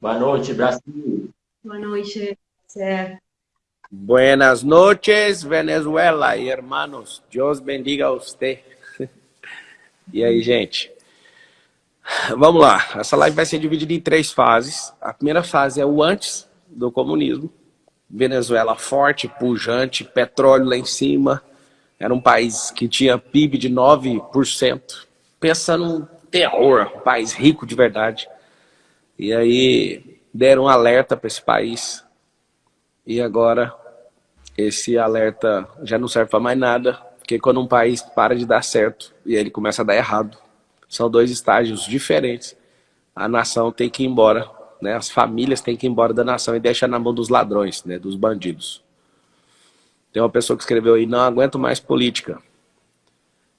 Boa noite, Brasil. Boa noite, certo. Buenas noches, Venezuela e hermanos. Deus bendiga a você. E aí, gente? Vamos lá. Essa live vai ser dividida em três fases. A primeira fase é o antes do comunismo. Venezuela forte, pujante, petróleo lá em cima. Era um país que tinha PIB de 9%. Pensa num terror, um país rico de verdade. E aí deram um alerta para esse país. E agora esse alerta já não serve para mais nada, porque quando um país para de dar certo e ele começa a dar errado, são dois estágios diferentes. A nação tem que ir embora, né? as famílias têm que ir embora da nação e deixar na mão dos ladrões, né? dos bandidos. Tem uma pessoa que escreveu aí, não aguento mais política.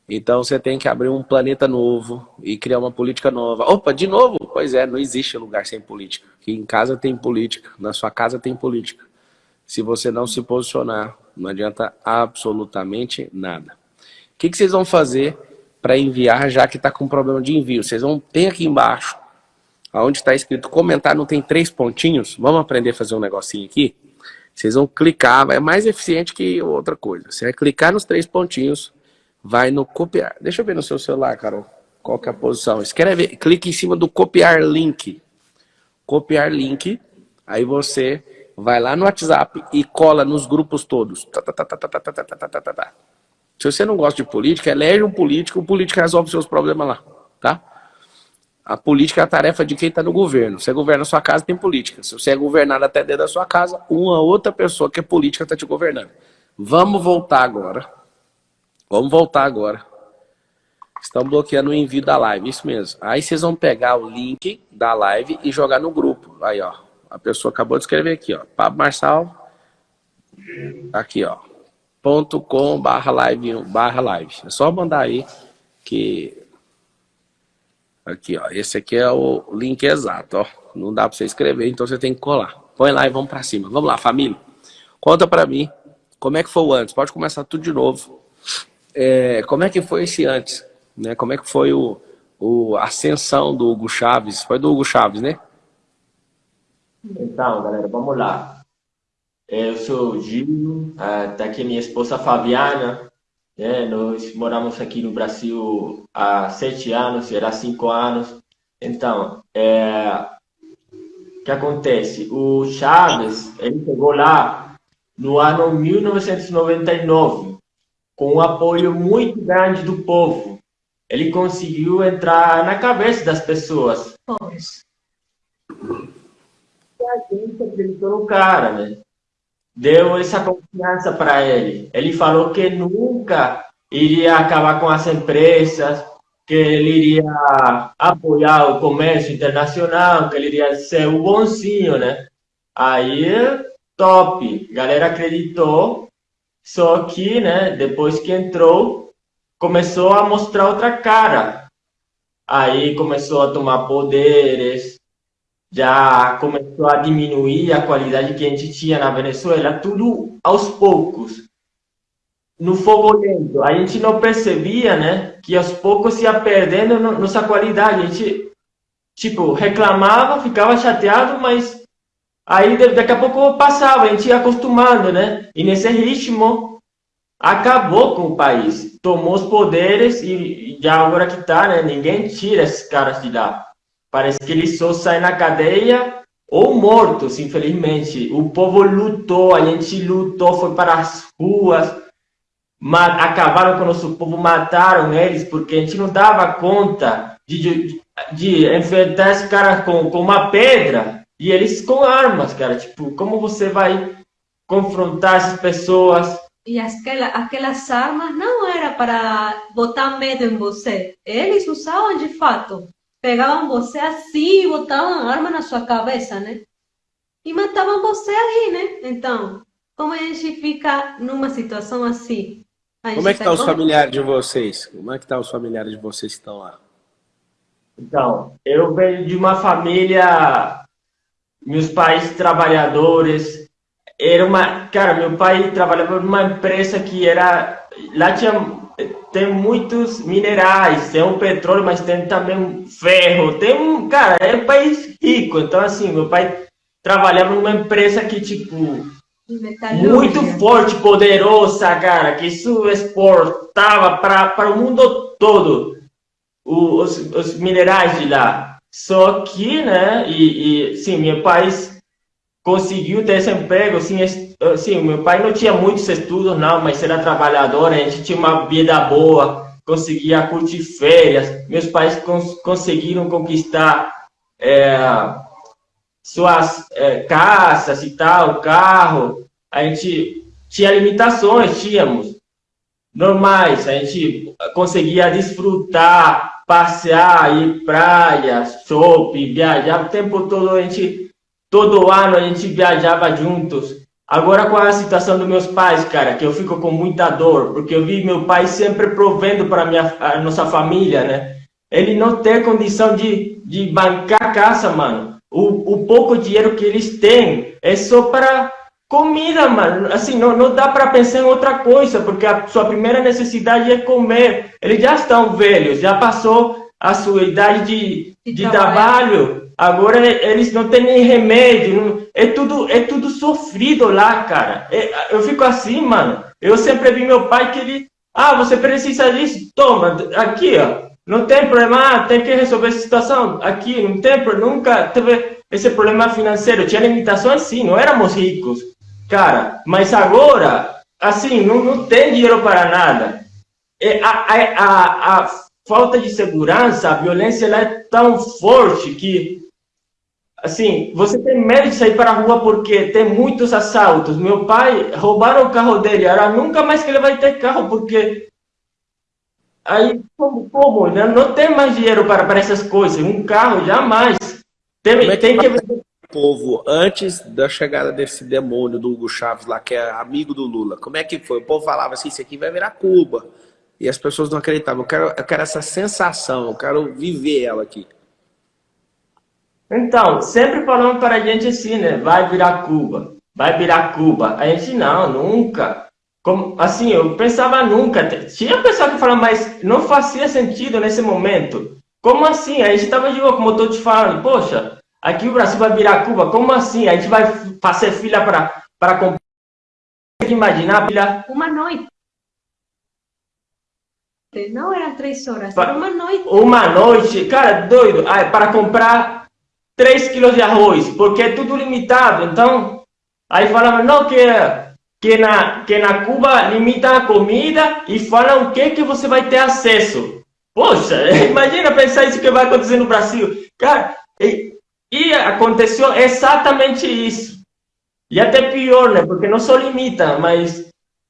Então você tem que abrir um planeta novo e criar uma política nova. Opa, de novo? Pois é, não existe lugar sem política. Aqui em casa tem política, na sua casa tem política. Se você não se posicionar, não adianta absolutamente nada. O que, que vocês vão fazer para enviar, já que está com problema de envio? Vocês vão ter aqui embaixo, onde está escrito comentar, não tem três pontinhos? Vamos aprender a fazer um negocinho aqui? Vocês vão clicar, é mais eficiente que outra coisa. Você vai clicar nos três pontinhos, vai no copiar. Deixa eu ver no seu celular, Carol, qual que é a posição. Escreve, clique em cima do copiar link. Copiar link, aí você vai lá no WhatsApp e cola nos grupos todos. Se você não gosta de política, elege um político, o político resolve seus problemas lá, tá? A política é a tarefa de quem está no governo. Você governa a sua casa, tem política. Se você é governado até dentro da sua casa, uma outra pessoa que é política está te governando. Vamos voltar agora Vamos voltar agora. Estão bloqueando o envio da live, isso mesmo. Aí vocês vão pegar o link da live e jogar no grupo. Aí, ó. A pessoa acabou de escrever aqui, ó. Pablo Marçal. Aqui, ó. Ponto com barra live, barra live. É só mandar aí que... Aqui, ó. Esse aqui é o link exato, ó. Não dá para você escrever, então você tem que colar. Põe lá e vamos para cima. Vamos lá, família. Conta para mim como é que foi o antes. Pode começar tudo de novo é, como é que foi esse antes? Né? Como é que foi o, o, ascensão do Hugo Chaves? Foi do Hugo Chaves, né? Então, galera, vamos lá. Eu sou o Gil, está aqui minha esposa Fabiana. Né? Nós moramos aqui no Brasil há sete anos, era cinco anos. Então, é, o que acontece? O Chaves, ele chegou lá no ano 1999 com um apoio muito grande do povo, ele conseguiu entrar na cabeça das pessoas. Pois. E a gente acreditou no cara, né? Deu essa confiança para ele. Ele falou que nunca iria acabar com as empresas, que ele iria apoiar o comércio internacional, que ele iria ser o bonzinho, né? Aí, top. A galera acreditou só que, né, depois que entrou, começou a mostrar outra cara. Aí começou a tomar poderes, já começou a diminuir a qualidade que a gente tinha na Venezuela, tudo aos poucos. No fogo lento. A gente não percebia, né, que aos poucos ia perdendo nossa qualidade. A gente, tipo, reclamava, ficava chateado, mas Aí daqui a pouco passava, a gente ia acostumando, né? E nesse ritmo acabou com o país. Tomou os poderes e já agora que tá, né? Ninguém tira esses caras de lá. Parece que eles só saem na cadeia ou mortos, infelizmente. O povo lutou, a gente lutou, foi para as ruas, acabaram com o nosso povo, mataram eles, porque a gente não dava conta de, de, de enfrentar esses caras com, com uma pedra. E eles com armas, cara. Tipo, como você vai confrontar essas pessoas? E aquela, aquelas armas não era para botar medo em você. Eles usavam de fato. Pegavam você assim e botavam arma na sua cabeça, né? E matavam você ali, né? Então, como a gente fica numa situação assim? Como é que estão tá os familiares de vocês? Como é que estão tá os familiares de vocês que estão lá? Então, eu venho de uma família meus pais trabalhadores. Era uma, cara, meu pai trabalhava numa empresa que era lá tinha tem muitos minerais, tem o petróleo, mas tem também ferro. Tem um, cara, é um país rico. Então, assim, meu pai trabalhava numa empresa que, tipo, muito forte, poderosa, cara, que isso exportava para o mundo todo os, os minerais de lá. Só que, né, e, e sim, meu pai conseguiu ter esse emprego, assim, assim, meu pai não tinha muitos estudos, não, mas era trabalhador, a gente tinha uma vida boa, conseguia curtir férias, meus pais cons conseguiram conquistar é, suas é, casas e tal, carro, a gente tinha limitações, tínhamos, normais, a gente conseguia desfrutar, passear, ir praia, shopping, viajar o tempo todo, a gente, todo ano a gente viajava juntos. Agora com a situação dos meus pais, cara, que eu fico com muita dor, porque eu vi meu pai sempre provendo para a nossa família, né? Ele não tem condição de, de bancar a casa, mano. O, o pouco dinheiro que eles têm é só para comida, mano. Assim, não, não dá para pensar em outra coisa, porque a sua primeira necessidade é comer. Eles já estão velhos, já passou a sua idade de, de, de trabalho. Agora eles não têm nem remédio. Não, é, tudo, é tudo sofrido lá, cara. É, eu fico assim, mano. Eu sempre vi meu pai que ele... Ah, você precisa disso? Toma, aqui, ó. Não tem problema, ah, tem que resolver essa situação. Aqui, não tem nunca teve esse problema financeiro. Tinha limitações, sim, não éramos ricos. Cara, mas agora, assim, não, não tem dinheiro para nada. É, a, a, a, a falta de segurança, a violência ela é tão forte que, assim, você tem medo de sair para a rua porque tem muitos assaltos. Meu pai, roubaram o carro dele, era nunca mais que ele vai ter carro, porque aí, como, como né? não tem mais dinheiro para, para essas coisas, um carro, jamais. Tem, é tem que povo, antes da chegada desse demônio do Hugo Chaves lá, que é amigo do Lula, como é que foi? O povo falava assim, isso aqui vai virar Cuba. E as pessoas não acreditavam. Eu quero, eu quero essa sensação, eu quero viver ela aqui. Então, sempre falando para a gente assim, né? Vai virar Cuba, vai virar Cuba. A gente, não, nunca. Como, assim, eu pensava nunca. Tinha pessoa que falava, mas não fazia sentido nesse momento. Como assim? A gente estava de boa, como eu estou te falando. Poxa, Aqui o Brasil vai virar Cuba? Como assim? A gente vai fazer fila para comprar? Tem que imaginar, filha. Uma noite. Não eram três horas, para, era uma noite. Uma noite, cara, doido. para comprar 3 quilos de arroz, porque é tudo limitado. Então, aí falavam, não, que, que, na, que na Cuba limita a comida e falam o que, que você vai ter acesso. Poxa, imagina pensar isso que vai acontecer no Brasil. Cara, e aconteceu exatamente isso. E até pior, né? Porque não só limita, mas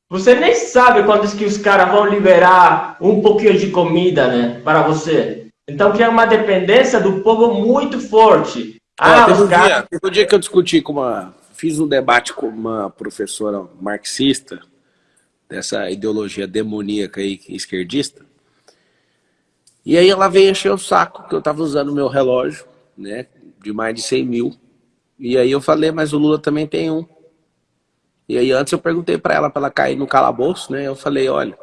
você nem sabe quando que os caras vão liberar um pouquinho de comida, né? Para você. Então cria uma dependência do povo muito forte. Ah, teve, um cara... dia, teve um dia que eu discuti com uma... Fiz um debate com uma professora marxista, dessa ideologia demoníaca aí, esquerdista. E aí ela veio encher o saco, que eu estava usando o meu relógio, né? De mais de 100 mil. E aí eu falei, mas o Lula também tem um. E aí antes eu perguntei para ela, para ela cair no calabouço, né? Eu falei, olha,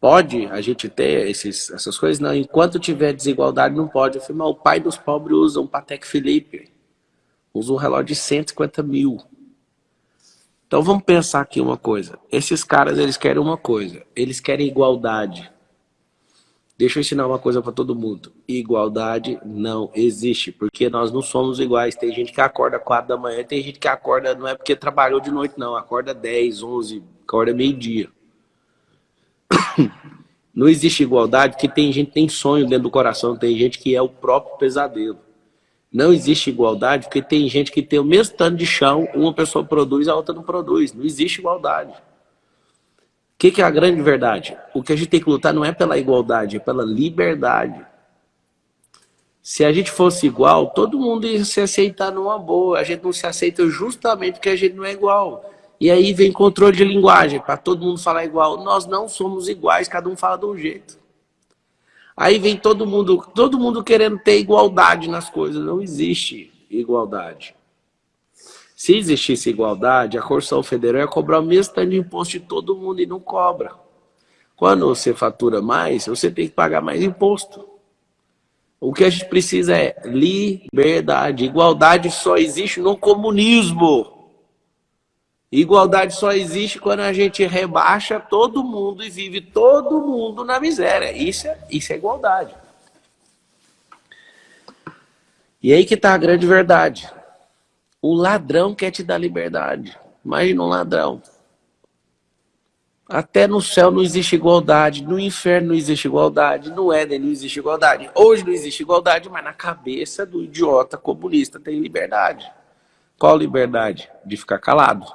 pode a gente ter esses, essas coisas? Não, enquanto tiver desigualdade não pode. Eu falei, mas o pai dos pobres usa um Patek Philippe. Usa um relógio de 150 mil. Então vamos pensar aqui uma coisa. Esses caras, eles querem uma coisa. Eles querem igualdade. Deixa eu ensinar uma coisa para todo mundo. Igualdade não existe, porque nós não somos iguais. Tem gente que acorda 4 da manhã, tem gente que acorda, não é porque trabalhou de noite, não. Acorda 10, 11, acorda meio-dia. Não existe igualdade, porque tem gente que tem sonho dentro do coração, tem gente que é o próprio pesadelo. Não existe igualdade, porque tem gente que tem o mesmo tanto de chão, uma pessoa produz, a outra não produz. Não existe igualdade que, que é a grande verdade? O que a gente tem que lutar não é pela igualdade, é pela liberdade. Se a gente fosse igual, todo mundo ia se aceitar numa boa. A gente não se aceita justamente porque a gente não é igual. E aí vem controle de linguagem, para todo mundo falar igual. Nós não somos iguais, cada um fala de um jeito. Aí vem todo mundo, todo mundo querendo ter igualdade nas coisas. Não existe igualdade. Se existisse igualdade, a Constituição Federal ia cobrar o mesmo tanto de imposto de todo mundo e não cobra. Quando você fatura mais, você tem que pagar mais imposto. O que a gente precisa é liberdade. Igualdade só existe no comunismo. Igualdade só existe quando a gente rebaixa todo mundo e vive todo mundo na miséria. Isso é, isso é igualdade. E aí que está a grande verdade. O ladrão quer te dar liberdade. Imagina um ladrão. Até no céu não existe igualdade, no inferno não existe igualdade, no Éden não existe igualdade. Hoje não existe igualdade, mas na cabeça do idiota comunista tem liberdade. Qual liberdade? De ficar calado.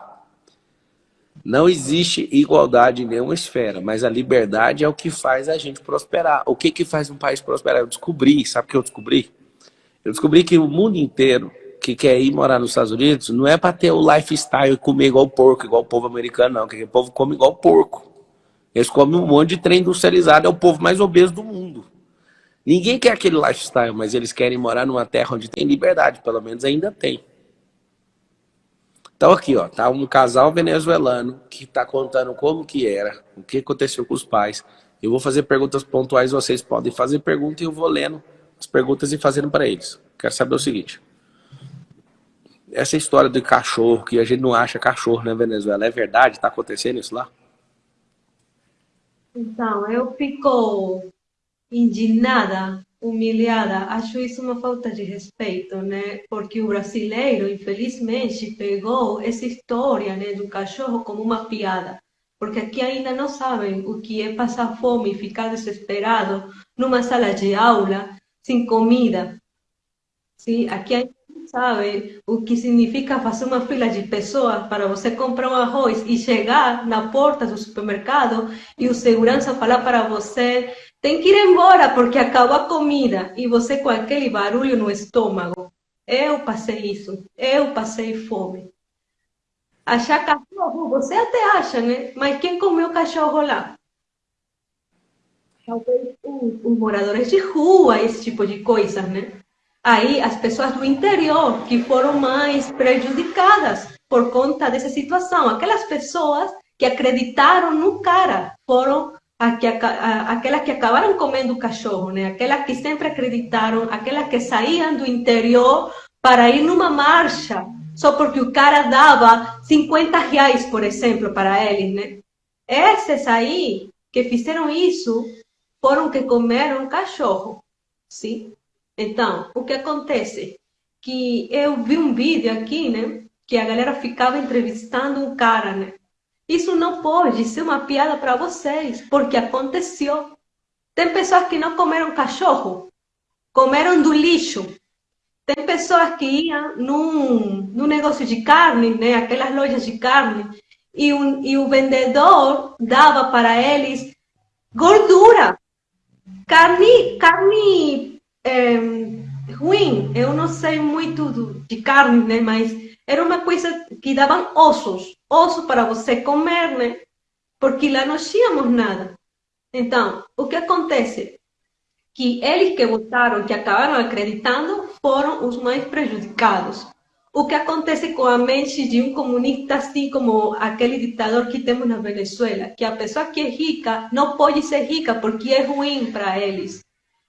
Não existe igualdade em nenhuma esfera, mas a liberdade é o que faz a gente prosperar. O que, que faz um país prosperar? Eu descobri, sabe o que eu descobri? Eu descobri que o mundo inteiro que quer ir morar nos Estados Unidos não é para ter o lifestyle e comer igual porco, igual o povo americano, não. Que o povo come igual porco. Eles comem um monte de trem industrializado, é o povo mais obeso do mundo. Ninguém quer aquele lifestyle, mas eles querem morar numa terra onde tem liberdade, pelo menos ainda tem. Então aqui, ó, tá um casal venezuelano que está contando como que era, o que aconteceu com os pais. Eu vou fazer perguntas pontuais, vocês podem fazer pergunta e eu vou lendo as perguntas e fazendo para eles. Quero saber o seguinte essa história do cachorro, que a gente não acha cachorro na Venezuela, é verdade? Está acontecendo isso lá? Então, eu fico indignada, humilhada. Acho isso uma falta de respeito, né? Porque o brasileiro, infelizmente, pegou essa história né, do cachorro como uma piada. Porque aqui ainda não sabem o que é passar fome e ficar desesperado numa sala de aula sem comida. Sim, aqui ainda sabe o que significa fazer uma fila de pessoas para você comprar um arroz e chegar na porta do supermercado e o segurança falar para você tem que ir embora porque acabou a comida e você com aquele barulho no estômago. Eu passei isso, eu passei fome. Achar cachorro, você até acha, né? Mas quem comeu cachorro lá? Talvez os, moradores de rua, esse tipo de coisas, né? Aí as pessoas do interior que foram mais prejudicadas por conta dessa situação. Aquelas pessoas que acreditaram no cara foram aquelas que acabaram comendo cachorro, né? Aquelas que sempre acreditaram, aquelas que saíam do interior para ir numa marcha só porque o cara dava 50 reais, por exemplo, para eles, né? Esses aí que fizeram isso foram que comeram cachorro, sim? Então, o que acontece? Que eu vi um vídeo aqui, né? Que a galera ficava entrevistando um cara, né? Isso não pode ser uma piada para vocês, porque aconteceu. Tem pessoas que não comeram cachorro, comeram do lixo. Tem pessoas que iam num, num negócio de carne, né? Aquelas lojas de carne, e, um, e o vendedor dava para eles gordura, carne, carne é, ruim. Eu não sei muito do, de carne, né? Mas era uma coisa que davam ossos, ossos para você comer, né? Porque lá não tínhamos nada. Então, o que acontece? Que eles que votaram, que acabaram acreditando, foram os mais prejudicados. O que acontece com a mente de um comunista, assim como aquele ditador que temos na Venezuela, que a pessoa que é rica não pode ser rica porque é ruim para eles.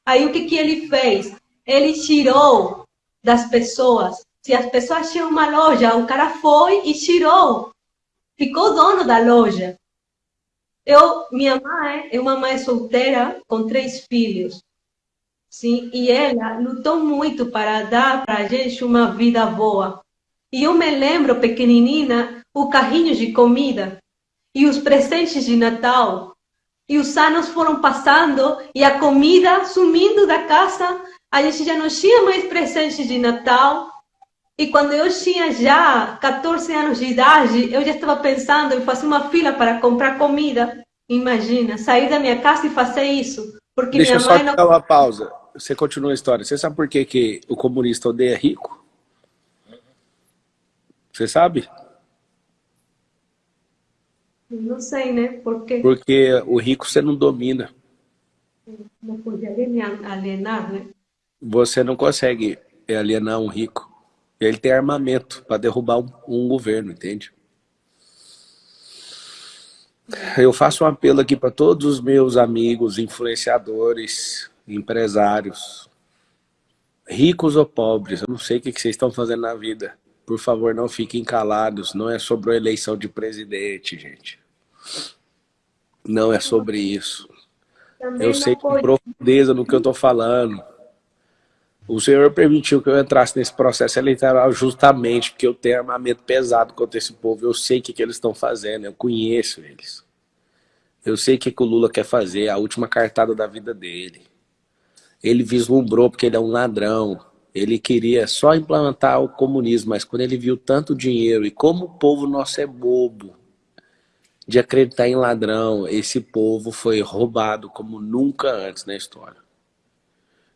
Aí o que, que ele fez? Ele tirou das pessoas. Se as pessoas tinham uma loja, o cara foi e tirou. Ficou dono da loja. Eu, minha mãe é uma mãe solteira com três filhos. Sim, e ela lutou muito para dar para a gente uma vida boa. E eu me lembro, pequenininha, o carrinho de comida e os presentes de Natal e os anos foram passando e a comida sumindo da casa. A gente já não tinha mais presente de Natal. E quando eu tinha já 14 anos de idade, eu já estava pensando em fazer uma fila para comprar comida. Imagina, sair da minha casa e fazer isso. Porque Deixa minha mãe eu só dar uma pausa. Você continua a história. Você sabe por que, que o comunista odeia rico? Você sabe? Não sei, né? Por quê? Porque o rico você não domina. Não pode alienar, né? Você não consegue alienar um rico. Ele tem armamento para derrubar um, um, governo, entende? Eu faço um apelo aqui para todos os meus amigos, influenciadores, empresários, ricos ou pobres, eu não sei o que vocês estão fazendo na vida. Por favor, não fiquem calados, não é sobre a eleição de presidente, gente. Não é sobre isso. Eu sei com profundeza no que eu estou falando. O Senhor permitiu que eu entrasse nesse processo eleitoral justamente porque eu tenho armamento pesado contra esse povo. Eu sei o que, que eles estão fazendo, eu conheço eles. Eu sei o que, que o Lula quer fazer, a última cartada da vida dele. Ele vislumbrou porque ele é um ladrão. Ele queria só implantar o comunismo, mas quando ele viu tanto dinheiro e como o povo nosso é bobo de acreditar em ladrão, esse povo foi roubado como nunca antes na história.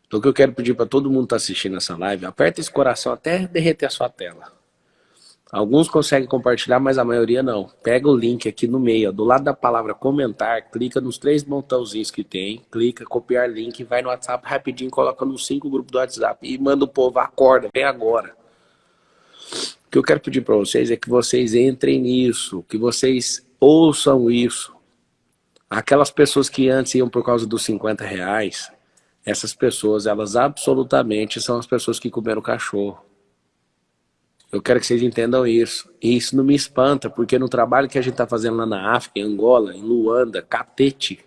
Então o que eu quero pedir para todo mundo que está assistindo essa live, aperta esse coração até derreter a sua tela. Alguns conseguem compartilhar, mas a maioria não. Pega o link aqui no meio, ó, do lado da palavra comentar, clica nos três botãozinhos que tem, clica, copiar link, vai no WhatsApp rapidinho, coloca nos cinco grupos do WhatsApp e manda o povo, acorda, vem agora. O que eu quero pedir para vocês é que vocês entrem nisso, que vocês ouçam isso. Aquelas pessoas que antes iam por causa dos 50 reais, essas pessoas, elas absolutamente são as pessoas que comeram cachorro. Eu quero que vocês entendam isso. E isso não me espanta, porque no trabalho que a gente está fazendo lá na África, em Angola, em Luanda, Catete,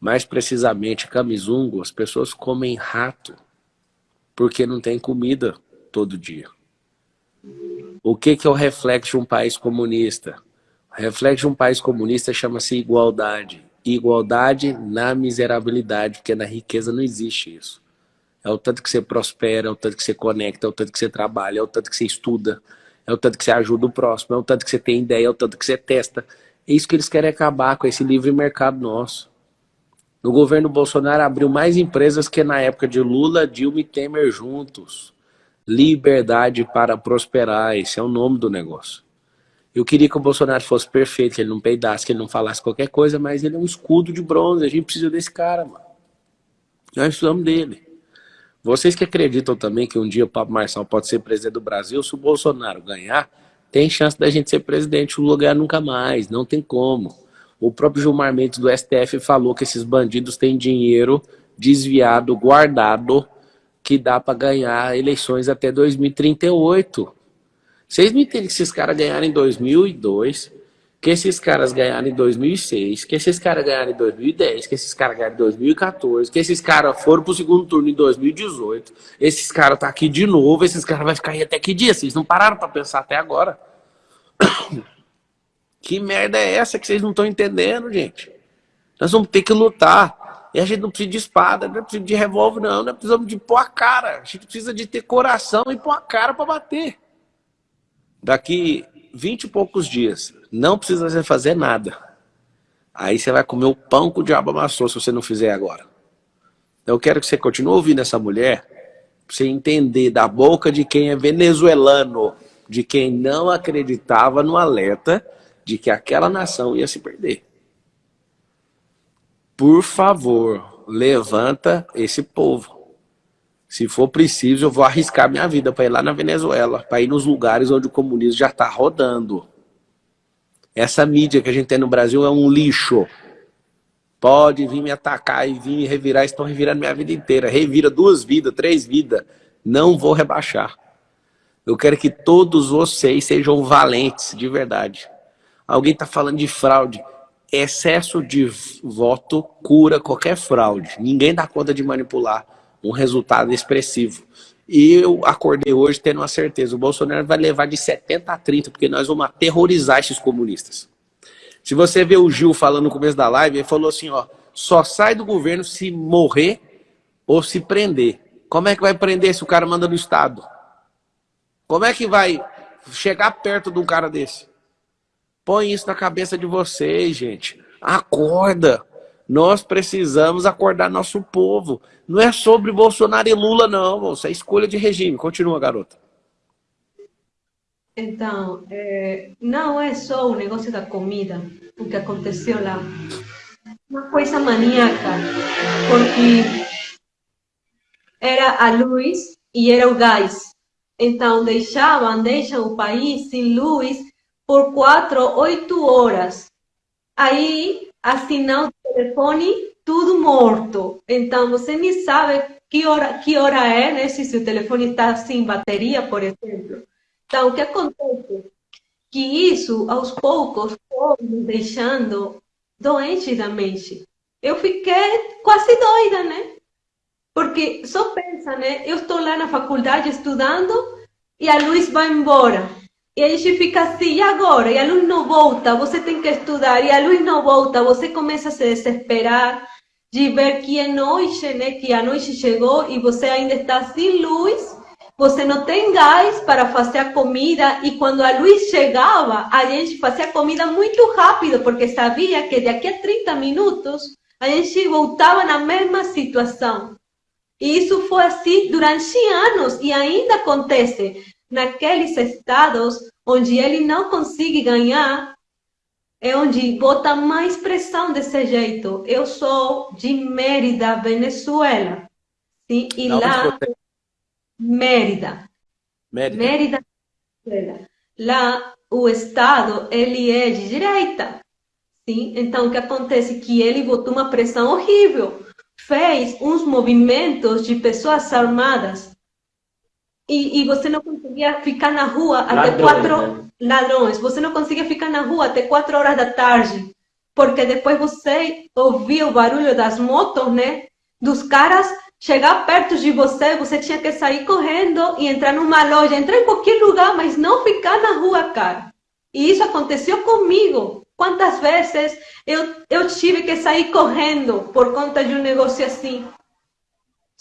mais precisamente Camizungo, as pessoas comem rato, porque não tem comida todo dia. O que, que é o reflexo de um país comunista? Reflexo de um país comunista chama-se igualdade igualdade na miserabilidade, porque na riqueza não existe isso. É o tanto que você prospera, é o tanto que você conecta, é o tanto que você trabalha, é o tanto que você estuda, é o tanto que você ajuda o próximo, é o tanto que você tem ideia, é o tanto que você testa. É isso que eles querem acabar com esse livre mercado nosso. No governo Bolsonaro abriu mais empresas que na época de Lula, Dilma e Temer juntos. Liberdade para prosperar, esse é o nome do negócio. Eu queria que o Bolsonaro fosse perfeito, que ele não peidasse, que ele não falasse qualquer coisa, mas ele é um escudo de bronze, a gente precisa desse cara, mano. Nós precisamos dele. Vocês que acreditam também que um dia o Pablo Marçal pode ser presidente do Brasil, se o Bolsonaro ganhar, tem chance da gente ser presidente, o lugar nunca mais, não tem como. O próprio Gilmar Mendes do STF falou que esses bandidos têm dinheiro desviado, guardado, que dá para ganhar eleições até 2038. Vocês me entendem que esses caras ganharam em 2002, que esses caras ganharam em 2006, que esses caras ganharam em 2010, que esses caras ganharam em 2014, que esses caras foram pro segundo turno em 2018, esses caras tá aqui de novo, esses caras vai ficar aí até que dia? Vocês não pararam para pensar até agora. Que merda é essa que vocês não estão entendendo, gente? Nós vamos ter que lutar. E a gente não precisa de espada, não precisa de revólver, não. Nós precisamos de pôr a cara. A gente precisa de ter coração e pôr a cara para bater. Daqui vinte e poucos dias, não precisa fazer nada. Aí você vai comer o pão que o diabo amassou se você não fizer agora. Eu quero que você continue ouvindo essa mulher, para você entender da boca de quem é venezuelano, de quem não acreditava no alerta de que aquela nação ia se perder. Por favor, levanta esse povo. Se for preciso, eu vou arriscar minha vida para ir lá na Venezuela, para ir nos lugares onde o comunismo já está rodando. Essa mídia que a gente tem no Brasil é um lixo. Pode vir me atacar e vir me revirar, estão revirando minha vida inteira. Revira duas vidas, três vidas. Não vou rebaixar. Eu quero que todos vocês sejam valentes, de verdade. Alguém está falando de fraude. Excesso de voto cura qualquer fraude. Ninguém dá conta de manipular um resultado expressivo. E eu acordei hoje tendo uma certeza, o Bolsonaro vai levar de 70 a 30, porque nós vamos aterrorizar esses comunistas. Se você vê o Gil falando no começo da live, ele falou assim, ó, só sai do governo se morrer ou se prender. Como é que vai prender se o cara manda no Estado? Como é que vai chegar perto de um cara desse? Põe isso na cabeça de vocês, gente. Acorda. Nós precisamos acordar nosso povo. Não é sobre Bolsonaro e Lula, não, moça. É escolha de regime. Continua, garota. Então, é, não é só o negócio da comida, o que aconteceu lá. Uma coisa maníaca, porque era a luz e era o gás. Então, deixavam, deixam o país sem luz por quatro, oito horas. aí a sinal do telefone tudo morto. Então você nem sabe que hora, que hora é, né? Se seu telefone está sem bateria, por exemplo. Então, o que acontece? Que isso, aos poucos, foi me deixando doente da mente. Eu fiquei quase doida, né? Porque só pensa, né? Eu estou lá na faculdade estudando e a luz vai embora. E a gente fica assim, e agora? E a luz não volta, você tem que estudar, e a luz não volta, você começa a se desesperar de ver que é noite, né? Que a noite chegou e você ainda está sem luz, você não tem gás para fazer a comida, e quando a luz chegava, a gente fazia a comida muito rápido, porque sabia que daqui a 30 minutos a gente voltava na mesma situação. E isso foi assim durante anos, e ainda acontece naqueles estados onde ele não consegue ganhar, é onde bota mais pressão desse jeito. Eu sou de Mérida, Venezuela. Sim? E não, lá, Mérida. Mérida. Mérida, Venezuela. Lá, o Estado, ele é de direita. Sim? Então, o que acontece? Que ele botou uma pressão horrível. Fez uns movimentos de pessoas armadas e, e você não conseguia ficar na rua até ladrões, quatro né? ladrões. Você não conseguia ficar na rua até quatro horas da tarde, porque depois você ouvia o barulho das motos, né? Dos caras chegar perto de você, você tinha que sair correndo e entrar numa loja, entrar em qualquer lugar, mas não ficar na rua, cara. E isso aconteceu comigo. Quantas vezes eu, eu tive que sair correndo por conta de um negócio assim?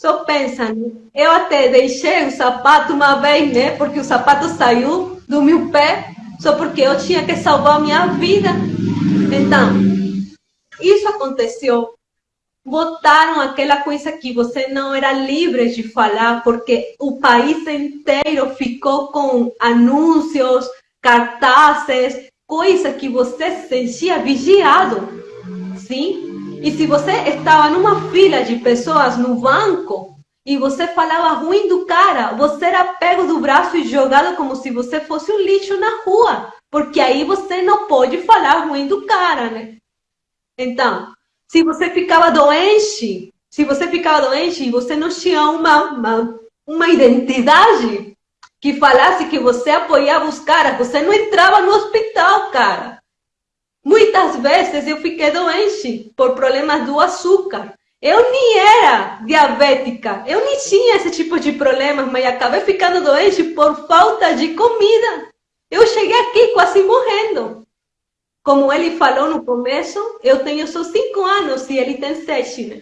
Só pensa, né? eu até deixei o sapato uma vez, né? Porque o sapato saiu do meu pé, só porque eu tinha que salvar a minha vida. Então, isso aconteceu. Botaram aquela coisa que você não era livre de falar, porque o país inteiro ficou com anúncios, cartazes, coisa que você se sentia vigiado. Sim? E se você estava numa fila de pessoas no banco e você falava ruim do cara, você era pego do braço e jogado como se você fosse um lixo na rua. Porque aí você não pode falar ruim do cara, né? Então, se você ficava doente, se você ficava doente e você não tinha uma, uma, uma identidade que falasse que você apoiava os caras, você não entrava no hospital, cara. Muitas vezes eu fiquei doente por problemas do açúcar. Eu nem era diabética, eu nem tinha esse tipo de problemas, mas acabei ficando doente por falta de comida. Eu cheguei aqui quase morrendo. Como ele falou no começo, eu tenho só cinco anos e ele tem sete, né?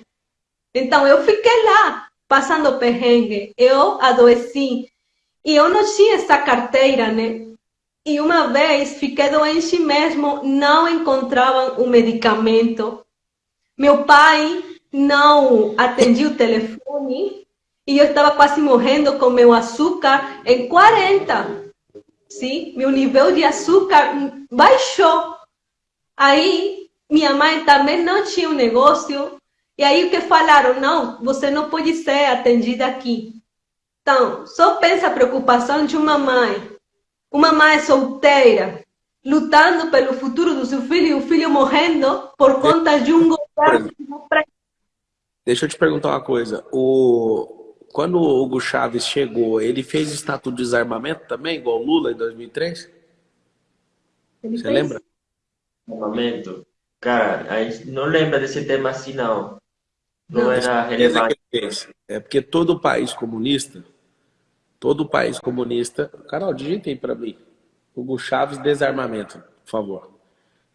Então eu fiquei lá, passando perrengue. Eu adoeci. E eu não tinha essa carteira, né? E uma vez fiquei doente mesmo, não encontravam o medicamento. Meu pai não atendia o telefone e eu estava quase morrendo com meu açúcar em 40. Sim, meu nível de açúcar baixou. Aí minha mãe também não tinha um negócio. E aí o que falaram? Não, você não pode ser atendida aqui. Então, só pensa a preocupação de uma mãe uma mãe solteira lutando pelo futuro do seu filho e o filho morrendo por conta de um governo. Deixa eu te perguntar uma coisa. O... Quando o Hugo Chaves chegou, ele fez estatuto de desarmamento também, igual o Lula em 2003? Ele Você fez... lembra? Desarmamento? Cara, a gente não lembra desse tema assim, não. Não, não era relevante. É porque todo país comunista Todo país comunista... Carol, digita aí para mim. Hugo Chaves, desarmamento, por favor.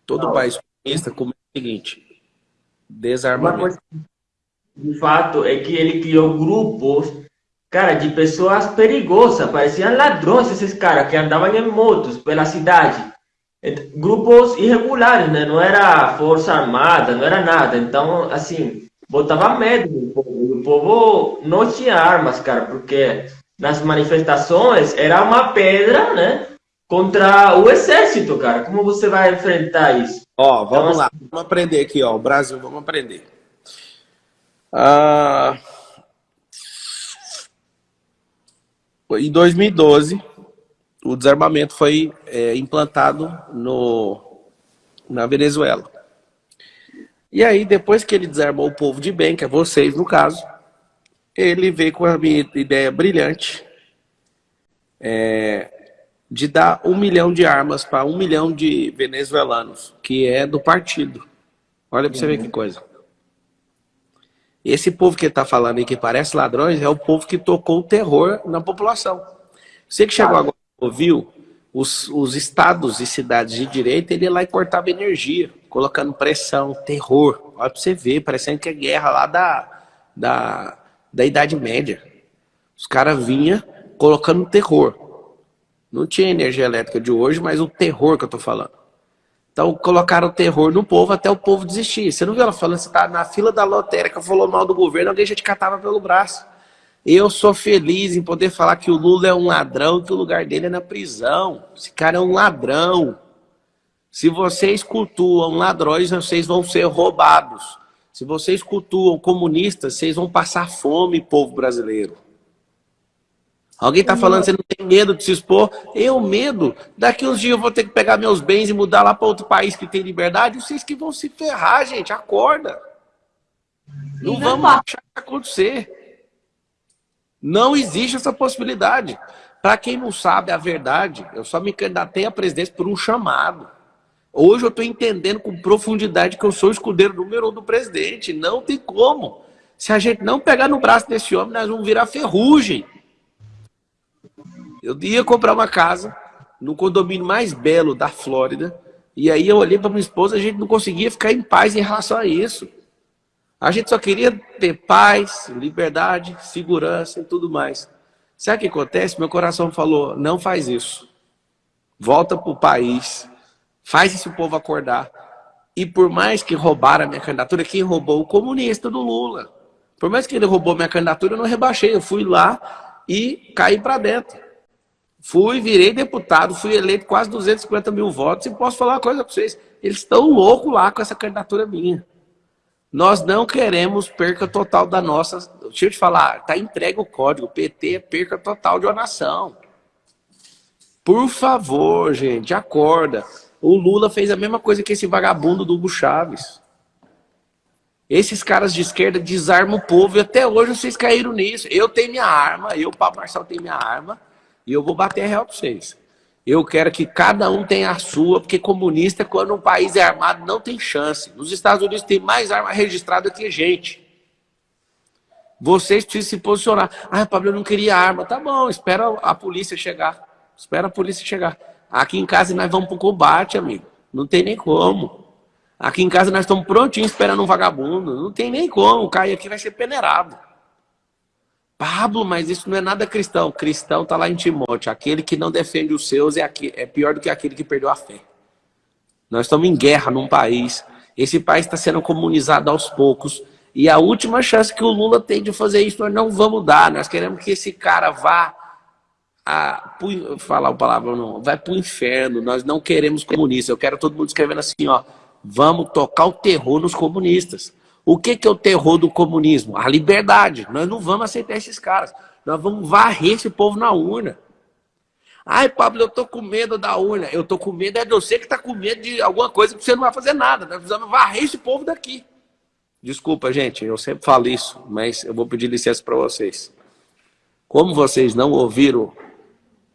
Todo Não. país comunista comenta o seguinte. Desarmamento. de fato, é que ele criou grupos, cara, de pessoas perigosas. Pareciam ladrões esses caras que andavam em motos pela cidade. Grupos irregulares, né? Não era força armada, não era nada. Então, assim, botava medo no povo. O povo não tinha armas, cara, porque nas manifestações era uma pedra, né? Contra o exército, cara. Como você vai enfrentar isso? Ó, vamos então, lá. Assim... Vamos aprender aqui, ó. O Brasil, vamos aprender. Ah... Em 2012, o desarmamento foi é, implantado no, na Venezuela. E aí, depois que ele desarmou o povo de bem, que é vocês no caso, ele veio com a minha ideia brilhante é, de dar um milhão de armas para um milhão de venezuelanos, que é do partido. Olha para você ver que coisa. Esse povo que está falando aí que parece ladrões é o povo que tocou o terror na população. Você que chegou agora ouviu, os, os estados e cidades de direita, ele ia lá e cortava energia, colocando pressão, terror. Olha para você ver, parecendo que é guerra lá da, da, da Idade Média. Os caras vinham colocando terror. Não tinha energia elétrica de hoje, mas o terror que eu tô falando. Então colocaram terror no povo até o povo desistir. Você não viu ela falando, você tá na fila da lotérica, falou mal do governo, alguém já te catava pelo braço. Eu sou feliz em poder falar que o Lula é um ladrão, que o lugar dele é na prisão. Esse cara é um ladrão. Se vocês cultuam ladrões, vocês vão ser roubados. Se vocês cultuam comunistas, vocês vão passar fome, povo brasileiro. Alguém está falando que você não tem medo de se expor? Eu, medo. Daqui uns dias eu vou ter que pegar meus bens e mudar lá para outro país que tem liberdade. Vocês que vão se ferrar, gente. Acorda. Não vamos achar que vai acontecer. Não existe essa possibilidade. Para quem não sabe a verdade, eu só me candidatei à presidência por um chamado. Hoje eu estou entendendo com profundidade que eu sou o escudeiro número um do presidente. Não tem como. Se a gente não pegar no braço desse homem, nós vamos virar ferrugem. Eu ia comprar uma casa no condomínio mais belo da Flórida. E aí eu olhei para minha esposa, a gente não conseguia ficar em paz em relação a isso. A gente só queria ter paz, liberdade, segurança e tudo mais. Sabe o que acontece? Meu coração falou, não faz isso. Volta para o país, faz esse povo acordar. E por mais que roubaram a minha candidatura, quem roubou? O comunista do Lula. Por mais que ele roubou minha candidatura, eu não rebaixei. Eu fui lá e caí para dentro. Fui, virei deputado, fui eleito quase 250 mil votos e posso falar uma coisa para vocês. Eles estão loucos lá com essa candidatura minha. Nós não queremos perca total da nossa... Deixa eu te falar, tá entregue o código. PT é perca total de uma nação. Por favor, gente, acorda. O Lula fez a mesma coisa que esse vagabundo do Hugo Chaves. Esses caras de esquerda desarmam o povo e até hoje vocês caíram nisso. Eu tenho minha arma, eu, Paulo Marçal, tenho minha arma. E eu vou bater real para vocês. Eu quero que cada um tenha a sua, porque comunista, quando um país é armado, não tem chance. Nos Estados Unidos tem mais arma registrada que gente. Vocês precisam se posicionar. Ah, Pablo, eu não queria arma. Tá bom, espera a polícia chegar. Espera a polícia chegar. Aqui em casa nós vamos pro combate, amigo. Não tem nem como. Aqui em casa nós estamos prontinhos esperando um vagabundo. Não tem nem como. Cair aqui vai ser peneirado. Pablo, mas isso não é nada cristão. Cristão está lá em Timóteo. Aquele que não defende os seus é, aqui, é pior do que aquele que perdeu a fé. Nós estamos em guerra num país. Esse país está sendo comunizado aos poucos. E a última chance que o Lula tem de fazer isso, nós não vamos dar. Nós queremos que esse cara vá a, falar o palavra não, vai para o inferno. Nós não queremos comunistas. Eu quero todo mundo escrevendo assim, ó. Vamos tocar o terror nos comunistas. O que, que é o terror do comunismo? A liberdade. Nós não vamos aceitar esses caras. Nós vamos varrer esse povo na urna. Ai, Pablo, eu tô com medo da urna. Eu tô com medo é de você que tá com medo de alguma coisa que você não vai fazer nada. Nós precisamos varrer esse povo daqui. Desculpa, gente, eu sempre falo isso, mas eu vou pedir licença para vocês. Como vocês não ouviram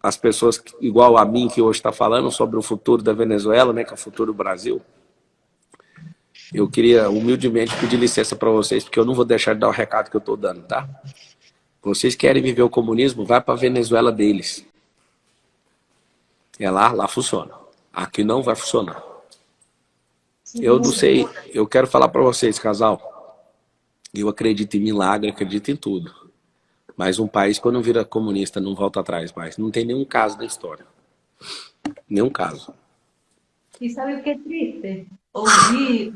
as pessoas igual a mim que hoje está falando sobre o futuro da Venezuela, né, que é o futuro do Brasil, eu queria humildemente pedir licença para vocês, porque eu não vou deixar de dar o recado que eu estou dando, tá? Vocês querem viver o comunismo, vai para a Venezuela deles. É lá, lá funciona. Aqui não vai funcionar. Eu não sei, eu quero falar para vocês, casal. Eu acredito em milagre, acredito em tudo. Mas um país, quando vira comunista, não volta atrás mais. Não tem nenhum caso na história. Nenhum caso. E sabe o que é triste? Ouvir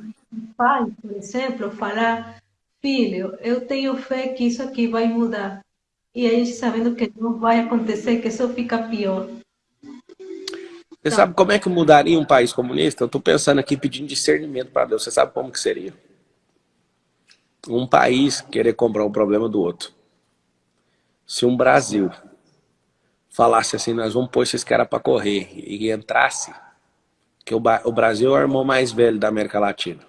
pai, por exemplo, falar, filho, eu tenho fé que isso aqui vai mudar. E a gente sabendo que não vai acontecer, que só fica pior. Você tá. sabe como é que mudaria um país comunista? Eu estou pensando aqui pedindo discernimento para Deus. Você sabe como que seria? Um país querer comprar um problema do outro. Se um Brasil falasse assim, nós vamos pôr esses caras para correr e entrasse, que o Brasil é o irmão mais velho da América Latina.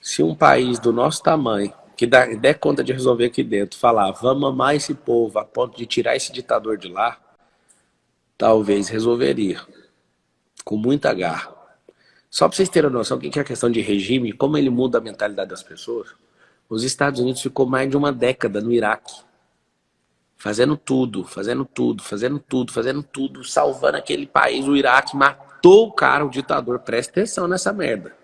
Se um país do nosso tamanho, que dá, der conta de resolver aqui dentro, falar, vamos amar esse povo a ponto de tirar esse ditador de lá, talvez resolveria. Com muita garra. Só para vocês terem noção o que é a questão de regime, como ele muda a mentalidade das pessoas, os Estados Unidos ficou mais de uma década no Iraque. Fazendo tudo, fazendo tudo, fazendo tudo, fazendo tudo, salvando aquele país, o Iraque matou o cara, o ditador. Presta atenção nessa merda.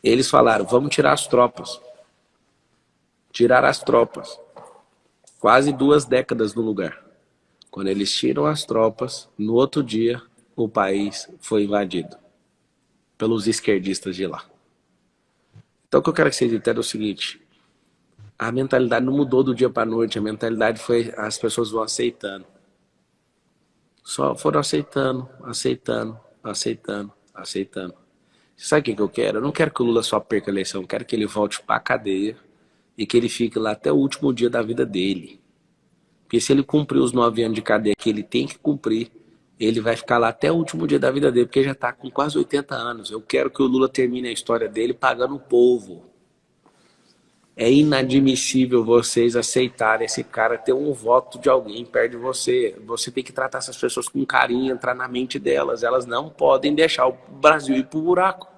Eles falaram, vamos tirar as tropas. Tirar as tropas. Quase duas décadas no lugar. Quando eles tiram as tropas, no outro dia, o país foi invadido pelos esquerdistas de lá. Então o que eu quero que vocês entendam é o seguinte, a mentalidade não mudou do dia para noite, a mentalidade foi, as pessoas vão aceitando. Só foram aceitando, aceitando, aceitando, aceitando. Sabe o que eu quero? Eu não quero que o Lula só perca a eleição, eu quero que ele volte para a cadeia e que ele fique lá até o último dia da vida dele. Porque se ele cumprir os nove anos de cadeia que ele tem que cumprir, ele vai ficar lá até o último dia da vida dele, porque já está com quase 80 anos. Eu quero que o Lula termine a história dele pagando o povo. É inadmissível vocês aceitarem esse cara ter um voto de alguém perto de você. Você tem que tratar essas pessoas com carinho, entrar na mente delas. Elas não podem deixar o Brasil ir para o buraco.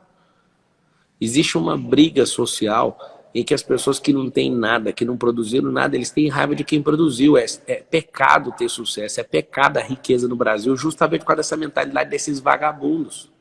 Existe uma briga social em que as pessoas que não têm nada, que não produziram nada, eles têm raiva de quem produziu. É, é pecado ter sucesso, é pecado a riqueza no Brasil, justamente por causa dessa mentalidade desses vagabundos.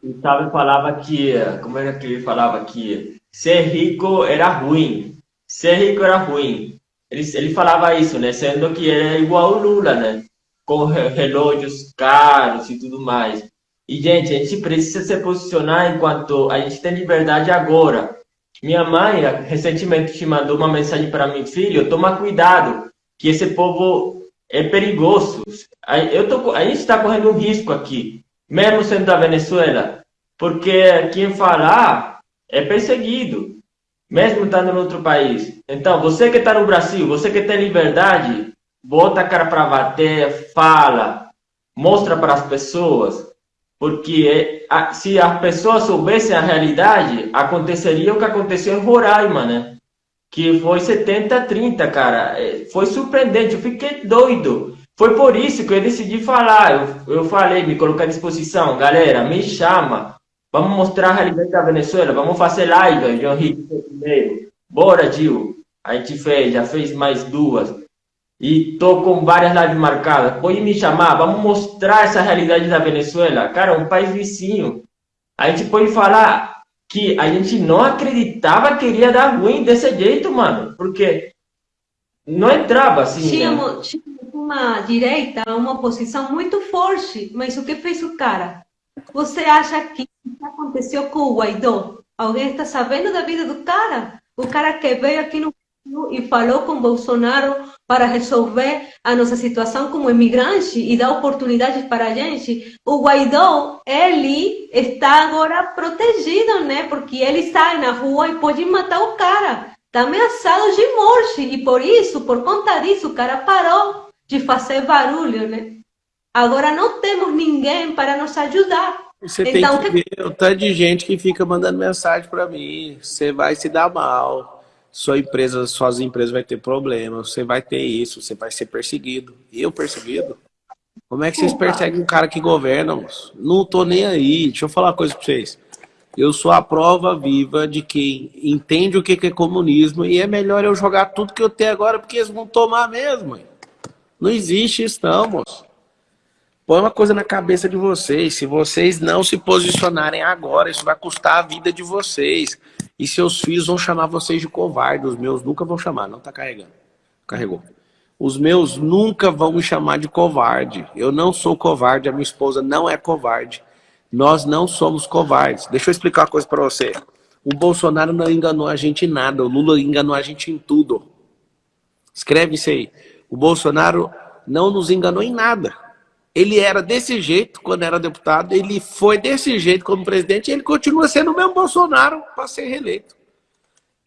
O Sábio falava que, como era que ele falava que ser rico era ruim, ser rico era ruim. Ele, ele falava isso, né? Sendo que era igual o Lula, né? Com relógios caros e tudo mais. E, gente, a gente precisa se posicionar enquanto a gente tem liberdade agora. Minha mãe recentemente te mandou uma mensagem para mim, filho, toma cuidado, que esse povo é perigoso. Eu tô, a gente está correndo um risco aqui, mesmo sendo da Venezuela, porque quem falar é perseguido, mesmo estando em outro país. Então, você que está no Brasil, você que tem liberdade, bota a cara para bater, fala, mostra para as pessoas porque é, se as pessoas soubessem a realidade, aconteceria o que aconteceu em Roraima, né? Que foi 70-30, cara. É, foi surpreendente, eu fiquei doido. Foi por isso que eu decidi falar. Eu, eu falei, me colocar à disposição. Galera, me chama. Vamos mostrar a realidade da Venezuela. Vamos fazer live, João Henrique primeiro. Bora, Gil. A gente fez, já fez mais duas e tô com várias lives marcadas. Pode me chamar, vamos mostrar essa realidade da Venezuela. Cara, um país vizinho. A gente pode falar que a gente não acreditava que iria dar ruim desse jeito, mano. Porque não entrava assim. Né? tinha uma direita, uma oposição muito forte, mas o que fez o cara? Você acha que aconteceu com o Guaidó? Alguém está sabendo da vida do cara? O cara que veio aqui no e falou com Bolsonaro para resolver a nossa situação como imigrante e dar oportunidades para a gente. O Guaidó, ele está agora protegido, né? Porque ele sai na rua e pode matar o cara. Está ameaçado de morte. E por isso, por conta disso, o cara parou de fazer barulho, né? Agora não temos ninguém para nos ajudar. Você então, tem que ver o tanto de gente que fica mandando mensagem para mim. Você vai se dar mal sua empresa, suas empresas vai ter problema, você vai ter isso, você vai ser perseguido. Eu perseguido? Como é que vocês perseguem um cara que governa? Não tô nem aí. Deixa eu falar uma coisa pra vocês. Eu sou a prova viva de quem entende o que é comunismo e é melhor eu jogar tudo que eu tenho agora porque eles vão tomar mesmo. Não existe isso não, moço. Põe uma coisa na cabeça de vocês. Se vocês não se posicionarem agora, isso vai custar a vida de vocês. E seus filhos vão chamar vocês de covarde. Os meus nunca vão chamar. Não está carregando. Carregou. Os meus nunca vão me chamar de covarde. Eu não sou covarde. A minha esposa não é covarde. Nós não somos covardes. Deixa eu explicar uma coisa para você. O Bolsonaro não enganou a gente em nada. O Lula enganou a gente em tudo. Escreve isso aí. O Bolsonaro não nos enganou em nada. Ele era desse jeito quando era deputado, ele foi desse jeito como presidente e ele continua sendo o mesmo Bolsonaro para ser reeleito.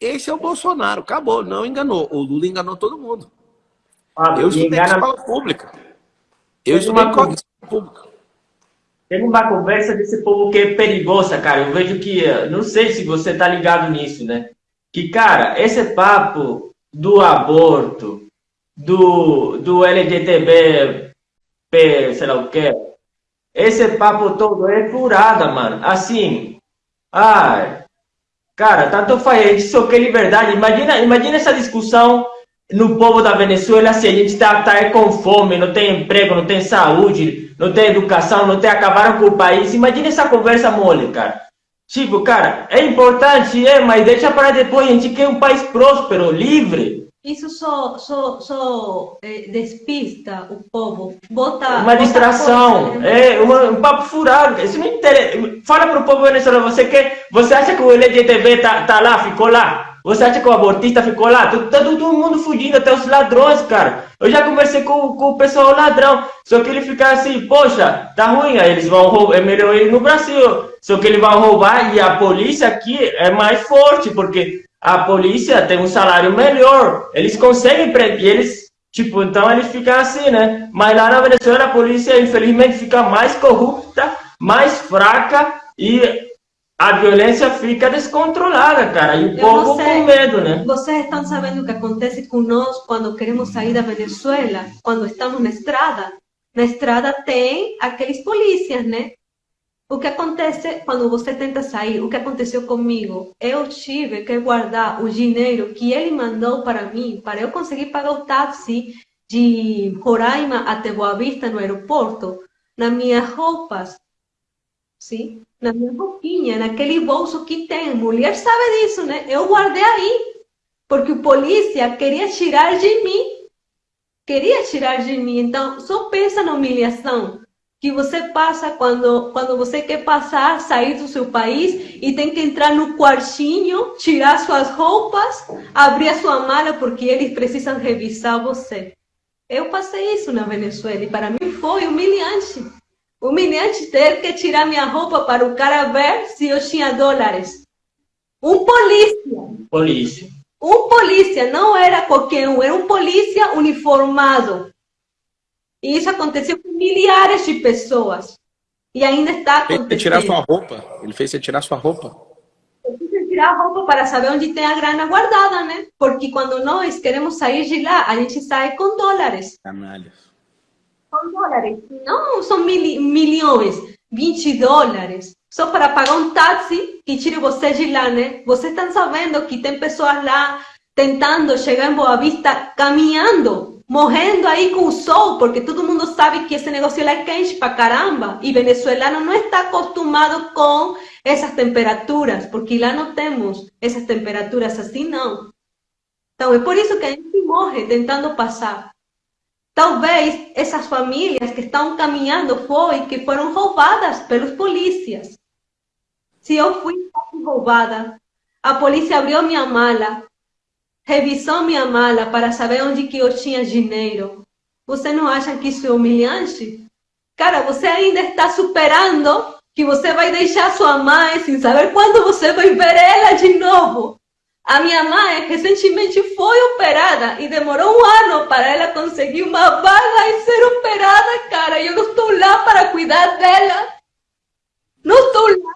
Esse é o Bolsonaro, acabou, não enganou. O Lula enganou todo mundo. Ah, eu estudei engana... escola pública. Eu estudei escola pública. tem uma conversa desse povo que é perigosa, cara. Eu vejo que, não sei se você tá ligado nisso, né? Que, cara, esse papo do aborto, do, do LGTB, sei lá o que, esse papo todo é furada, mano. Assim, ai, cara, tanto faz, a gente só liberdade. Imagina, imagina essa discussão no povo da Venezuela se a gente está tá com fome, não tem emprego, não tem saúde, não tem educação, não tem acabaram com o país. Imagina essa conversa mole, cara. Tipo, cara, é importante, é, mas deixa para depois. A gente quer um país próspero, livre. Isso só, só, só é, despista o povo, bota... Uma distração, é uma, um papo furado. Isso não interessa. Fala para o povo venezuelano, você quer, você acha que o LGTB tá, tá lá, ficou lá? Você acha que o abortista ficou lá? Tá todo mundo fugindo, até os ladrões, cara. Eu já conversei com, com o pessoal ladrão. Só que ele fica assim, poxa, tá ruim, aí eles vão roubar, é melhor ir no Brasil. Só que ele vai roubar e a polícia aqui é mais forte, porque a polícia tem um salário melhor. Eles conseguem prender, eles, tipo, então eles ficam assim, né? Mas lá na Venezuela a polícia, infelizmente, fica mais corrupta, mais fraca e a violência fica descontrolada, cara, e o povo com medo, né? Vocês estão sabendo o que acontece com nós quando queremos sair da Venezuela, quando estamos na estrada? Na estrada tem aqueles polícias, né? O que acontece quando você tenta sair? O que aconteceu comigo? Eu tive que guardar o dinheiro que ele mandou para mim, para eu conseguir pagar o táxi de Roraima até Boa Vista no aeroporto, nas minhas roupas, sim? na minha roupinha, naquele bolso que tem. Mulher sabe disso, né? Eu guardei aí, porque o polícia queria tirar de mim. Queria tirar de mim. Então, só pensa na humilhação que você passa quando, quando você quer passar, sair do seu país e tem que entrar no quartinho, tirar suas roupas, abrir a sua mala, porque eles precisam revisar você. Eu passei isso na Venezuela e para mim foi humilhante. Humilhante ter que tirar minha roupa para o cara ver se eu tinha dólares. Um polícia. Polícia. Um polícia, não era qualquer um, era um polícia uniformado. E isso aconteceu milhares de pessoas. E ainda está acontecendo. Ele fez tirar sua roupa. Ele fez você tirar sua roupa. Eu fiz tirar a roupa para saber onde tem a grana guardada, né? Porque quando nós queremos sair de lá, a gente sai com dólares. Canalhas são dólares, não são mil, milhões, 20 dólares, só para pagar um táxi que tire você de lá, né? Vocês estão sabendo que tem pessoas lá tentando chegar em Boa Vista caminhando, morrendo aí com o sol, porque todo mundo sabe que esse negócio é quente para caramba, e venezuelano não está acostumado com essas temperaturas, porque lá não temos essas temperaturas assim, não. Então, é por isso que a gente morre tentando passar. Talvez essas famílias que estão caminhando foi que foram roubadas pelos polícias. Se eu fui roubada, a polícia abriu minha mala, revisou minha mala para saber onde que eu tinha dinheiro. Você não acha que isso é humilhante? Cara, você ainda está superando que você vai deixar sua mãe sem saber quando você vai ver ela de novo. A minha mãe recentemente foi operada e demorou um ano para ela conseguir uma vaga e ser operada, cara. E eu não estou lá para cuidar dela. Não estou lá.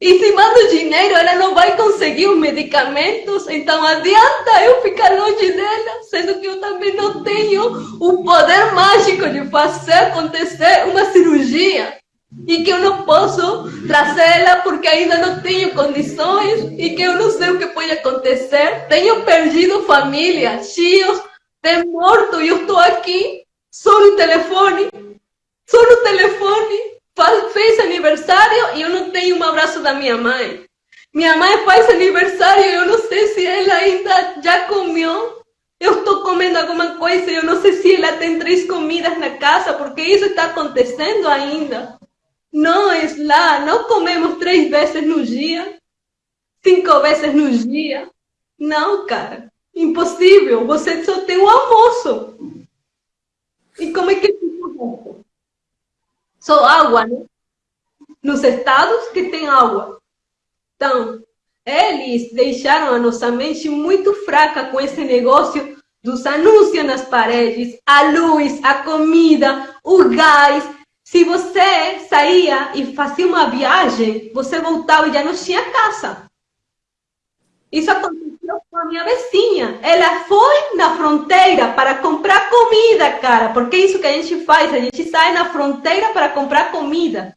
E se mando dinheiro, ela não vai conseguir os medicamentos. Então adianta eu ficar longe dela, sendo que eu também não tenho o poder mágico de fazer acontecer uma cirurgia e que eu não posso trazê-la porque ainda não tenho condições e que eu não sei o que pode acontecer. Tenho perdido família, tios, tem morto e eu estou aqui só no telefone, só no telefone. Fez aniversário e eu não tenho um abraço da minha mãe. Minha mãe faz aniversário e eu não sei se ela ainda já comeu. Eu estou comendo alguma coisa e eu não sei se ela tem três comidas na casa, porque isso está acontecendo ainda. Nós lá não comemos três vezes no dia, cinco vezes no dia. Não, cara. Impossível. Você só tem o almoço. E como é que Só água, né? Nos estados que tem água. Então, eles deixaram a nossa mente muito fraca com esse negócio dos anúncios nas paredes, a luz, a comida, o gás, Se você saía e fazia uma viagem, você voltava e já não tinha casa. Isso aconteceu a minha vizinha. Ela foi na fronteira para comprar comida, cara. Porque é isso que a gente faz. A gente sai na fronteira para comprar comida.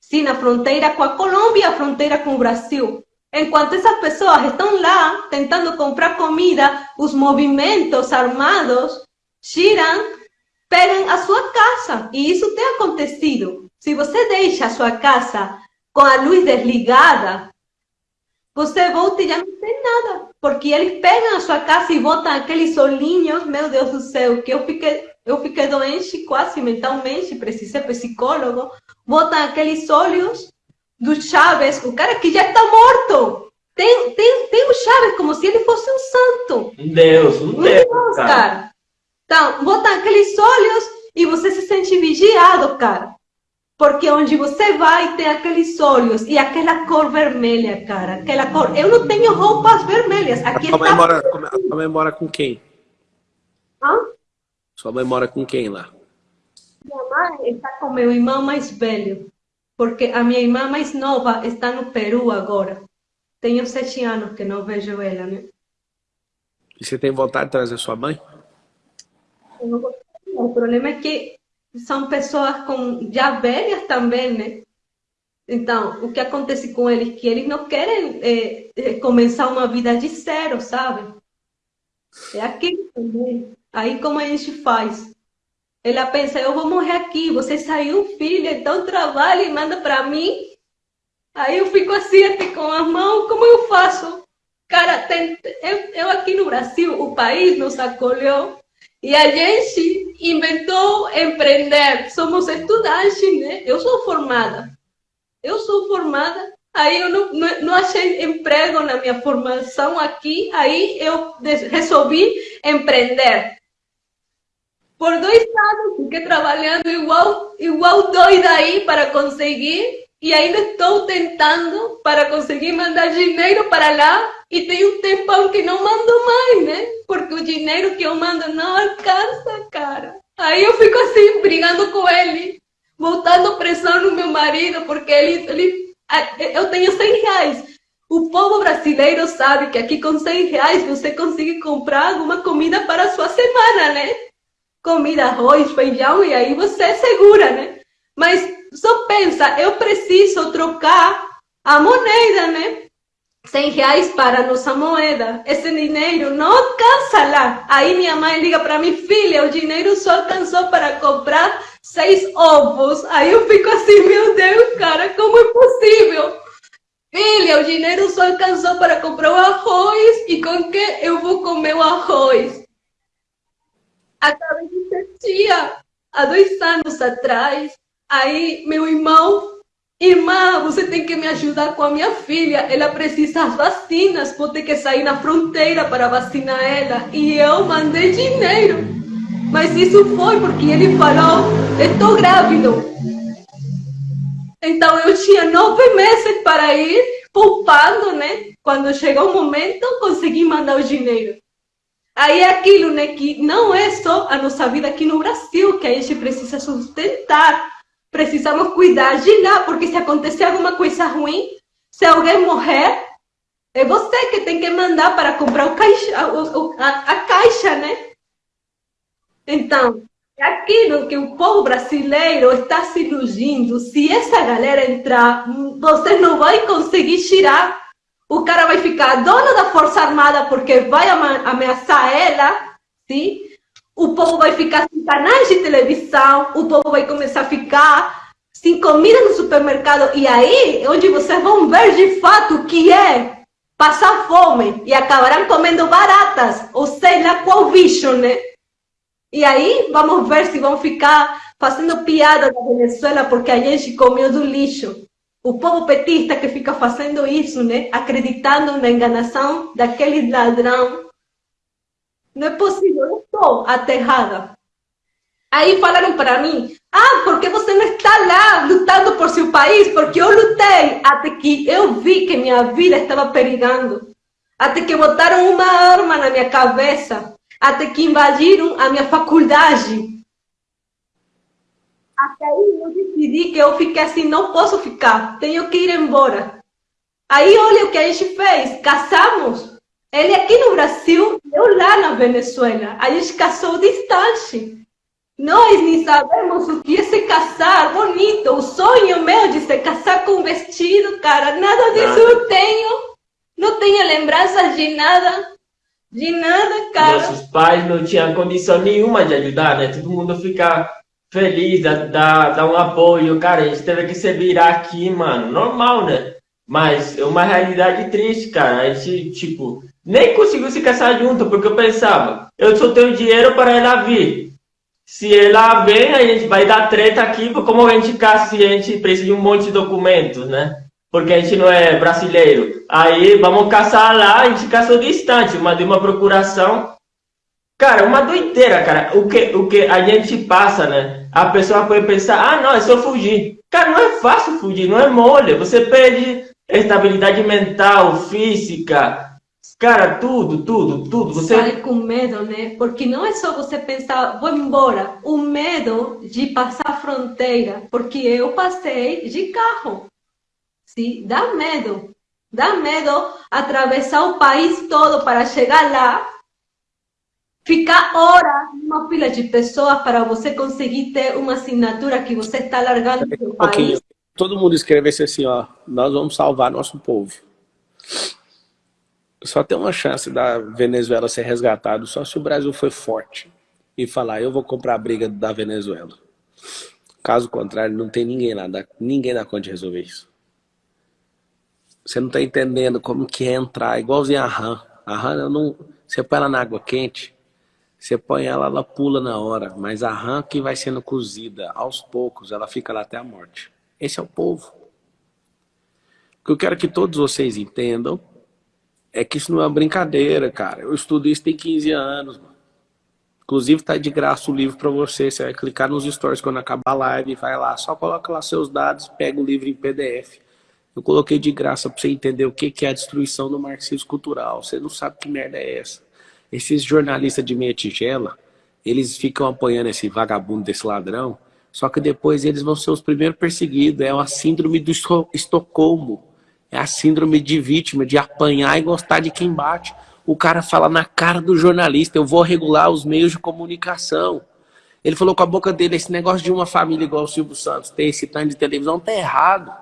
Sim, na fronteira com a Colômbia, a fronteira com o Brasil. Enquanto essas pessoas estão lá tentando comprar comida, os movimentos armados giram, pegam a sua casa. E isso tem acontecido. Se você deixa a sua casa com a luz desligada, você volta e já não tem nada. Porque eles pegam a sua casa e botam aqueles olhinhos, meu Deus do céu, que eu fiquei, eu fiquei doente quase mentalmente, precisei psicólogo. Botam aqueles olhos do Chaves, o cara que já está morto. Tem, tem, tem o Chaves como se ele fosse um santo. Um Deus, um, um Deus, Deus cara. cara. Então, botam aqueles olhos e você se sente vigiado, cara. Porque onde você vai tem aqueles olhos e aquela cor vermelha, cara. Aquela cor. Eu não tenho roupas vermelhas. Aqui Sua mãe, mora, sua mãe mora com quem? Hã? Sua mãe mora com quem lá? Minha mãe está com meu irmão mais velho. Porque a minha irmã mais nova está no Peru agora. Tenho sete anos que não vejo ela, né? E você tem vontade de trazer sua mãe? O problema é que são pessoas com já velhas também, né? Então, o que acontece com eles? Que eles não querem é, começar uma vida de zero, sabe? É aquilo também. Aí como a gente faz? Ela pensa, eu vou morrer aqui, você saiu filho, então trabalha e manda para mim. Aí eu fico assim, até com as mãos, como eu faço? Cara, tem, eu, eu aqui no Brasil, o país nos acolheu, e a gente inventou empreender. Somos estudantes, né? Eu sou formada. Eu sou formada. Aí eu não, não, não, achei emprego na minha formação aqui. Aí eu resolvi empreender. Por dois anos fiquei trabalhando igual, igual doida aí para conseguir. E ainda estou tentando para conseguir mandar dinheiro para lá e tem um tempão que não mando mais, né? Porque o dinheiro que eu mando não alcança, cara. Aí eu fico assim, brigando com ele, voltando pressão no meu marido, porque ele, ele eu tenho 100 reais. O povo brasileiro sabe que aqui com 100 reais você consegue comprar alguma comida para a sua semana, né? Comida, arroz, feijão, e aí você é segura, né? Mas só pensa, eu preciso trocar a moneda, né? 100 reais para a nossa moeda. Esse dinheiro não alcança lá. Aí minha mãe liga para mim, filha, o dinheiro só alcançou para comprar seis ovos. Aí eu fico assim, meu Deus, cara, como é possível? Filha, o dinheiro só alcançou para comprar o arroz. E com que eu vou comer o arroz? Acabei de ser tia, há dois anos atrás. Aí meu irmão Irmã, você tem que me ajudar com a minha filha. Ela precisa das vacinas. Vou ter que sair na fronteira para vacinar ela. E eu mandei dinheiro. Mas isso foi porque ele falou: estou grávido. Então eu tinha nove meses para ir poupando, né? Quando chegou o momento, consegui mandar o dinheiro. Aí é aquilo, né? Que não é só a nossa vida aqui no Brasil que a gente precisa sustentar precisamos cuidar de lá, porque se acontecer alguma coisa ruim, se alguém morrer, é você que tem que mandar para comprar o caixa, a, a, a caixa, né? Então, é aquilo que o povo brasileiro está se iludindo. Se essa galera entrar, você não vai conseguir tirar. O cara vai ficar dono da Força Armada porque vai ameaçar ela, sim? O povo vai ficar sem canais de televisão, o povo vai começar a ficar sem comida no supermercado. E aí, onde vocês vão ver de fato o que é passar fome e acabarão comendo baratas, ou sei lá qual bicho, né? E aí, vamos ver se vão ficar fazendo piada da Venezuela porque a gente comeu do lixo. O povo petista que fica fazendo isso, né? Acreditando na enganação daquele ladrão não é possível, eu estou aterrada. Aí falaram para mim, ah, porque você não está lá lutando por seu país? Porque eu lutei até que eu vi que minha vida estava perigando. Até que botaram uma arma na minha cabeça. Até que invadiram a minha faculdade. Até aí eu decidi que eu fiquei assim, não posso ficar, tenho que ir embora. Aí olha o que a gente fez, casamos. Ele aqui no Brasil, eu lá na Venezuela. A gente casou distante. Nós nem sabemos o que é se casar bonito. O sonho meu de se casar com vestido, cara, nada disso eu tenho. Não tenho lembranças de nada. De nada, cara. Nossos pais não tinham condição nenhuma de ajudar, né? Todo mundo fica feliz, dá, dá um apoio. Cara, a gente teve que se virar aqui, mano. Normal, né? Mas é uma realidade triste, cara. A gente, tipo, nem conseguiu se casar junto, porque eu pensava, eu só tenho dinheiro para ela vir. Se ela vem, a gente vai dar treta aqui, como a gente casa se a gente precisa de um monte de documentos, né? Porque a gente não é brasileiro. Aí vamos caçar lá, a gente caçou distante, uma de uma procuração. Cara, uma doideira, cara. O que, o que a gente passa, né? A pessoa pode pensar, ah, não, é só fugir. Cara, não é fácil fugir, não é mole. Você perde estabilidade mental, física, Cara, tudo, tudo, tudo. Você sai com medo, né? Porque não é só você pensar, vou embora. O medo de passar a fronteira, porque eu passei de carro. Sim, dá medo. Dá medo atravessar o país todo para chegar lá, ficar horas numa fila de pessoas para você conseguir ter uma assinatura que você está largando do país. Todo mundo escrevesse assim, ó, nós vamos salvar nosso povo só tem uma chance da Venezuela ser resgatado só se o Brasil for forte e falar, eu vou comprar a briga da Venezuela. Caso contrário, não tem ninguém lá, ninguém dá conta de resolver isso. Você não está entendendo como que é entrar, igualzinho a rã. A rã, não, você põe ela na água quente, você põe ela, ela pula na hora, mas a rã que vai sendo cozida aos poucos, ela fica lá até a morte. Esse é o povo. Que eu quero que todos vocês entendam é que isso não é uma brincadeira, cara. Eu estudo isso tem 15 anos, mano. Inclusive tá de graça o livro para você. Você vai clicar nos stories quando acabar a live, vai lá, só coloca lá seus dados, pega o livro em PDF. Eu coloquei de graça para você entender o que é a destruição do marxismo cultural. Você não sabe que merda é essa. Esses jornalistas de meia tigela, eles ficam apoiando esse vagabundo desse ladrão, só que depois eles vão ser os primeiros perseguidos. É uma síndrome do Estocolmo. É a síndrome de vítima, de apanhar e gostar de quem bate. O cara fala na cara do jornalista, eu vou regular os meios de comunicação. Ele falou com a boca dele, esse negócio de uma família igual o Silvio Santos ter esse tanto de televisão tá errado.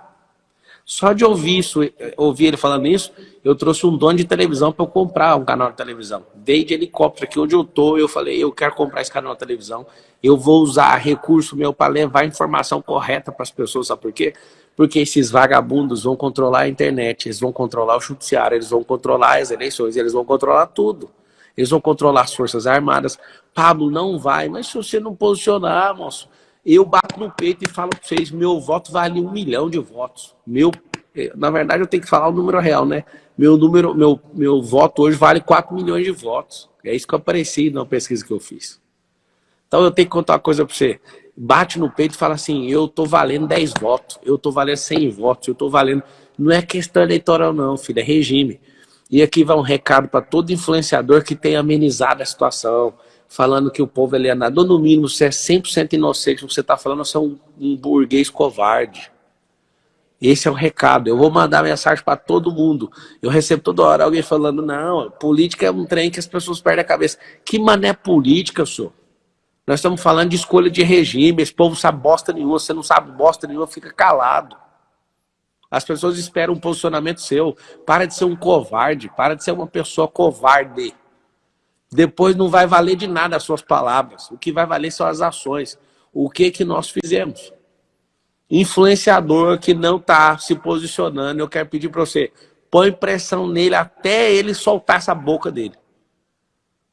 Só de ouvir isso, ouvir ele falando isso, eu trouxe um dono de televisão para eu comprar um canal de televisão. Veio de helicóptero aqui onde eu tô, eu falei, eu quero comprar esse canal de televisão, eu vou usar recurso meu para levar informação correta para as pessoas, sabe por quê? Porque esses vagabundos vão controlar a internet, eles vão controlar o judiciário, eles vão controlar as eleições, eles vão controlar tudo. Eles vão controlar as forças armadas. Pablo, não vai, mas se você não posicionar, moço, eu bato no peito e falo para vocês, meu voto vale um milhão de votos. Meu, eh, na verdade, eu tenho que falar o número real, né? Meu número, meu, meu voto hoje vale 4 milhões de votos. É isso que eu apareci na pesquisa que eu fiz. Então eu tenho que contar uma coisa para você bate no peito e fala assim, eu tô valendo 10 votos, eu tô valendo 100 votos, eu tô valendo... Não é questão eleitoral não, filho, é regime. E aqui vai um recado para todo influenciador que tem amenizado a situação, falando que o povo é alienado. Ou no mínimo, você é 100% inocente, você está falando, você é um, um burguês covarde. Esse é o recado. Eu vou mandar mensagem para todo mundo. Eu recebo toda hora alguém falando, não, política é um trem que as pessoas perdem a cabeça. Que mané política, senhor? Nós estamos falando de escolha de regime, esse povo sabe bosta nenhuma, você não sabe bosta nenhuma, fica calado. As pessoas esperam um posicionamento seu. Para de ser um covarde, para de ser uma pessoa covarde. Depois não vai valer de nada as suas palavras. O que vai valer são as ações. O que que nós fizemos? Influenciador que não está se posicionando, eu quero pedir para você, põe pressão nele até ele soltar essa boca dele.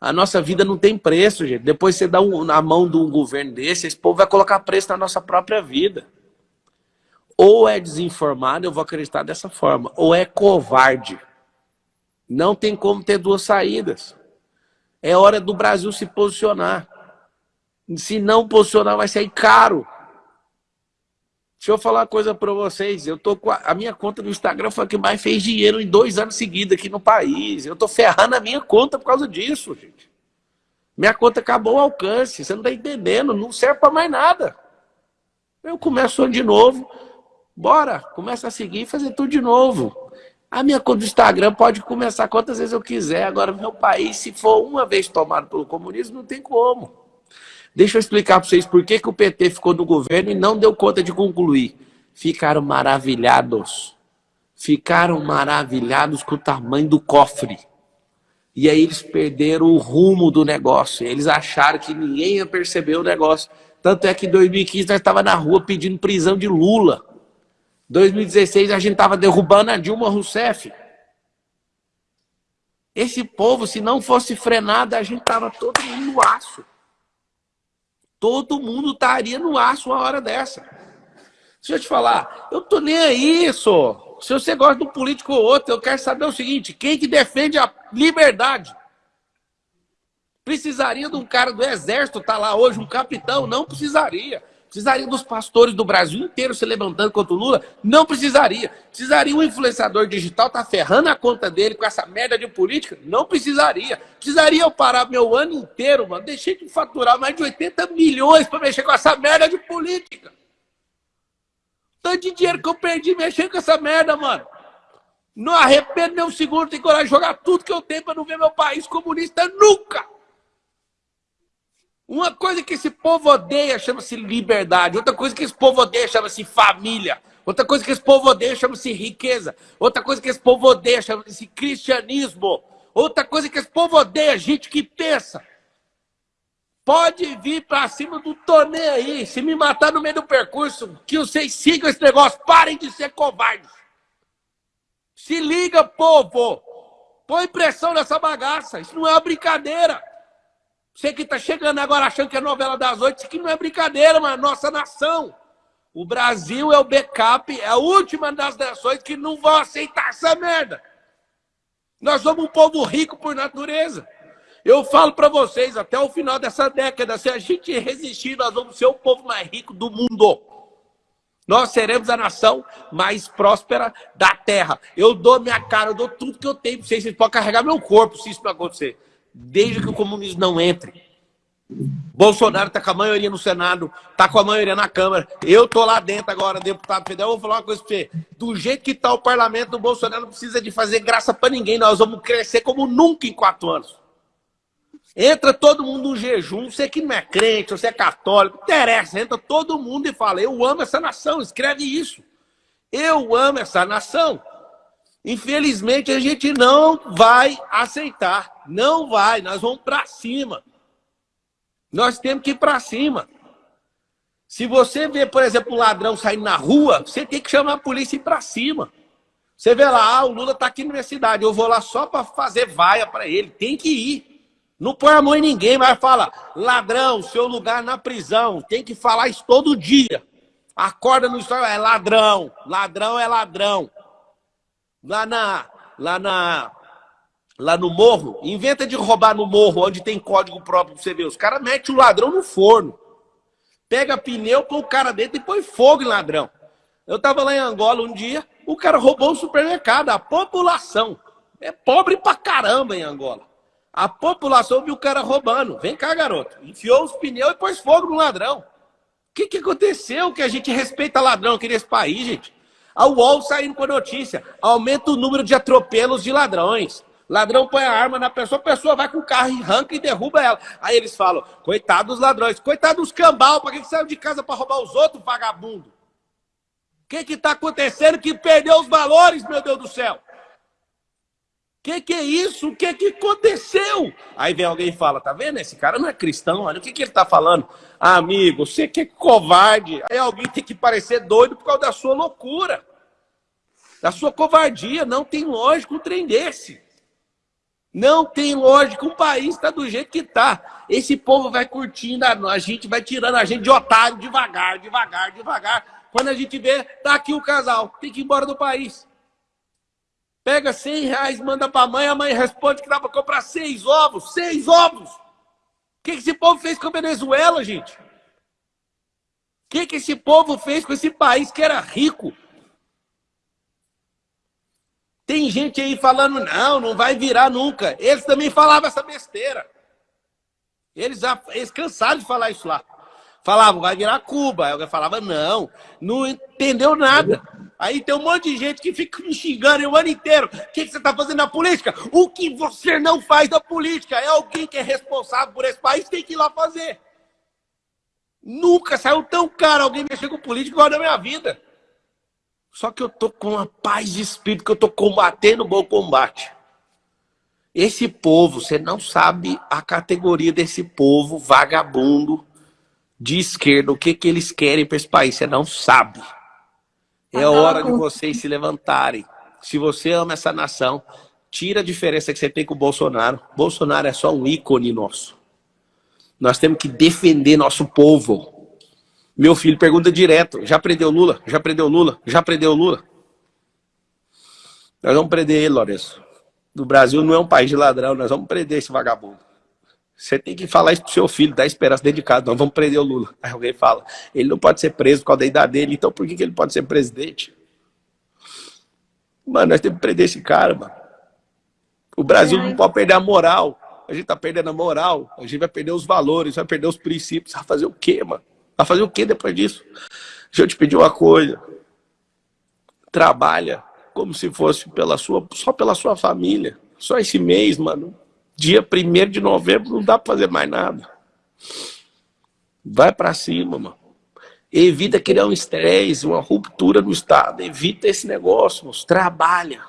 A nossa vida não tem preço, gente. Depois você dá um, na mão de um governo desse, esse povo vai colocar preço na nossa própria vida. Ou é desinformado, eu vou acreditar dessa forma, ou é covarde. Não tem como ter duas saídas. É hora do Brasil se posicionar. Se não posicionar, vai sair caro. Deixa eu falar uma coisa para vocês. Eu tô a, a, minha conta no Instagram foi a que mais fez dinheiro em dois anos seguidos aqui no país. Eu tô ferrando a minha conta por causa disso, gente. Minha conta acabou o alcance. Você não tá entendendo. Não serve para mais nada. Eu começo de novo, bora, começa a seguir e fazer tudo de novo. A minha conta do Instagram pode começar quantas vezes eu quiser. Agora, meu país, se for uma vez tomado pelo comunismo, não tem como. Deixa eu explicar para vocês por que, que o PT ficou no governo e não deu conta de concluir. Ficaram maravilhados. Ficaram maravilhados com o tamanho do cofre. E aí eles perderam o rumo do negócio. Eles acharam que ninguém ia perceber o negócio. Tanto é que em 2015 nós estávamos na rua pedindo prisão de Lula. 2016 a gente estava derrubando a Dilma Rousseff. Esse povo, se não fosse frenado, a gente estava todo mundo no aço. Todo mundo estaria no aço uma hora dessa. Deixa eu te falar, eu tô nem aí, só. Se você gosta de um político ou outro, eu quero saber o seguinte, quem que defende a liberdade? Precisaria de um cara do exército estar tá lá hoje, um capitão? Não precisaria. Precisaria dos pastores do Brasil inteiro se levantando contra o Lula? Não precisaria. Precisaria um influenciador digital estar tá ferrando a conta dele com essa merda de política? Não precisaria. Precisaria eu parar meu ano inteiro, mano. Deixei de faturar mais de 80 milhões para mexer com essa merda de política. Tanto de dinheiro que eu perdi mexendo com essa merda, mano. Não arrependo nem um segundo, tenho coragem de jogar tudo que eu tenho para não ver meu país comunista nunca. Uma coisa que esse povo odeia chama-se liberdade. Outra coisa que esse povo odeia chama-se família. Outra coisa que esse povo odeia chama-se riqueza. Outra coisa que esse povo odeia chama-se cristianismo. Outra coisa que esse povo odeia gente que pensa. Pode vir para cima do torneio aí. Se me matar no meio do percurso, que vocês sigam esse negócio. Parem de ser covardes. Se liga, povo. Põe pressão nessa bagaça. Isso não é uma brincadeira. Você que está chegando agora achando que é novela das oito, isso aqui não é brincadeira, mas nossa nação. O Brasil é o backup, é a última das nações que não vão aceitar essa merda. Nós somos um povo rico por natureza. Eu falo para vocês, até o final dessa década, se a gente resistir, nós vamos ser o povo mais rico do mundo. Nós seremos a nação mais próspera da terra. Eu dou minha cara, eu dou tudo que eu tenho para vocês. Vocês podem carregar meu corpo se isso não acontecer desde que o comunismo não entre. Bolsonaro está com a maioria no Senado, está com a maioria na Câmara. Eu estou lá dentro agora, deputado federal. Vou falar uma coisa para você. Do jeito que está o parlamento, o Bolsonaro não precisa de fazer graça para ninguém. Nós vamos crescer como nunca em quatro anos. Entra todo mundo no jejum. Você que não é crente, você é católico, interessa. Entra todo mundo e fala: Eu amo essa nação. Escreve isso. Eu amo essa nação. Infelizmente, a gente não vai aceitar. Não vai. Nós vamos para cima. Nós temos que ir para cima. Se você vê, por exemplo, um ladrão saindo na rua, você tem que chamar a polícia e ir para cima. Você vê lá, ah, o Lula está aqui na minha cidade, eu vou lá só para fazer vaia para ele. Tem que ir. Não põe a mão em ninguém, mas fala, ladrão, seu lugar na prisão. Tem que falar isso todo dia. Acorda no história, é ladrão. Ladrão é ladrão lá na, lá na, lá no morro, inventa de roubar no morro, onde tem código próprio pra você ver. Os caras metem o ladrão no forno. Pega pneu, põe o cara dentro e põe fogo em ladrão. Eu tava lá em Angola um dia, o cara roubou um supermercado. A população é pobre pra caramba em Angola. A população viu o cara roubando. Vem cá, garoto. Enfiou os pneus e pôs fogo no ladrão. O que, que aconteceu que a gente respeita ladrão aqui nesse país, gente? A UOL saindo com a notícia. Aumenta o número de atropelos de ladrões. Ladrão põe a arma na pessoa, a pessoa vai com o carro arranca e derruba ela. Aí eles falam, coitado dos ladrões, coitado dos cambal, para que saiu de casa para roubar os outros, vagabundo? O que está acontecendo que perdeu os valores, meu Deus do céu? O que, que é isso? O que, que aconteceu? Aí vem alguém e fala, tá vendo? Esse cara não é cristão, olha o que, que ele está falando. Ah, amigo, você que é covarde. Aí alguém tem que parecer doido por causa da sua loucura. Da sua covardia. Não tem lógica um trem desse. Não tem lógica. Um país está do jeito que está. Esse povo vai curtindo a gente, vai tirando a gente de otário devagar, devagar, devagar. Quando a gente vê, tá aqui o casal, tem que ir embora do país. Pega 100 reais, manda para a mãe, a mãe responde que dá para comprar seis ovos. Seis ovos! que esse povo fez com a Venezuela, gente? O que, esse povo fez com esse país que era rico? Tem gente aí falando, não, não vai virar nunca. Eles também falavam essa besteira. Eles, eles cansaram de falar isso lá. Falava, vai virar Cuba. Alguém falava, não, não entendeu nada. Aí tem um monte de gente que fica me xingando o ano inteiro. O que, você está fazendo na política? O que você não faz na política? É alguém que é responsável por esse país tem que ir lá fazer. Nunca saiu tão caro alguém mexer com política igual na minha vida. Só que eu tô com uma paz de espírito que eu tô combatendo o bom combate. Esse povo, você não sabe a categoria desse povo vagabundo de esquerda, o que, que eles querem para esse país, você não sabe. É hora de vocês se levantarem. Se você ama essa nação, tira a diferença que você tem com o Bolsonaro. Bolsonaro é só um ícone nosso. Nós temos que defender nosso povo. Meu filho pergunta direto, já prendeu Lula? Já prendeu Lula? Já prendeu Lula? Nós vamos prender ele, Lourenço. O Brasil não é um país de ladrão, nós vamos prender esse vagabundo. Você tem que falar isso pro seu filho, dar esperança dentro de casa. Nós vamos prender o Lula. Aí alguém fala, ele não pode ser preso por causa da idade dele, então por que, que ele pode ser presidente? Mano, nós temos que prender esse cara, mano. O Brasil não pode perder a moral. A gente tá perdendo a moral, a gente vai perder os valores, vai perder os princípios. Vai fazer o quê, mano? Vai fazer o quê depois disso? Deixa eu te pedir uma coisa. Trabalha como se fosse pela sua, só pela sua família. Só esse mês, mano dia 1 de novembro não dá para fazer mais nada. Vai para cima, mano. Evita criar um estresse, uma ruptura no Estado. Evita esse negócio. Trabalha.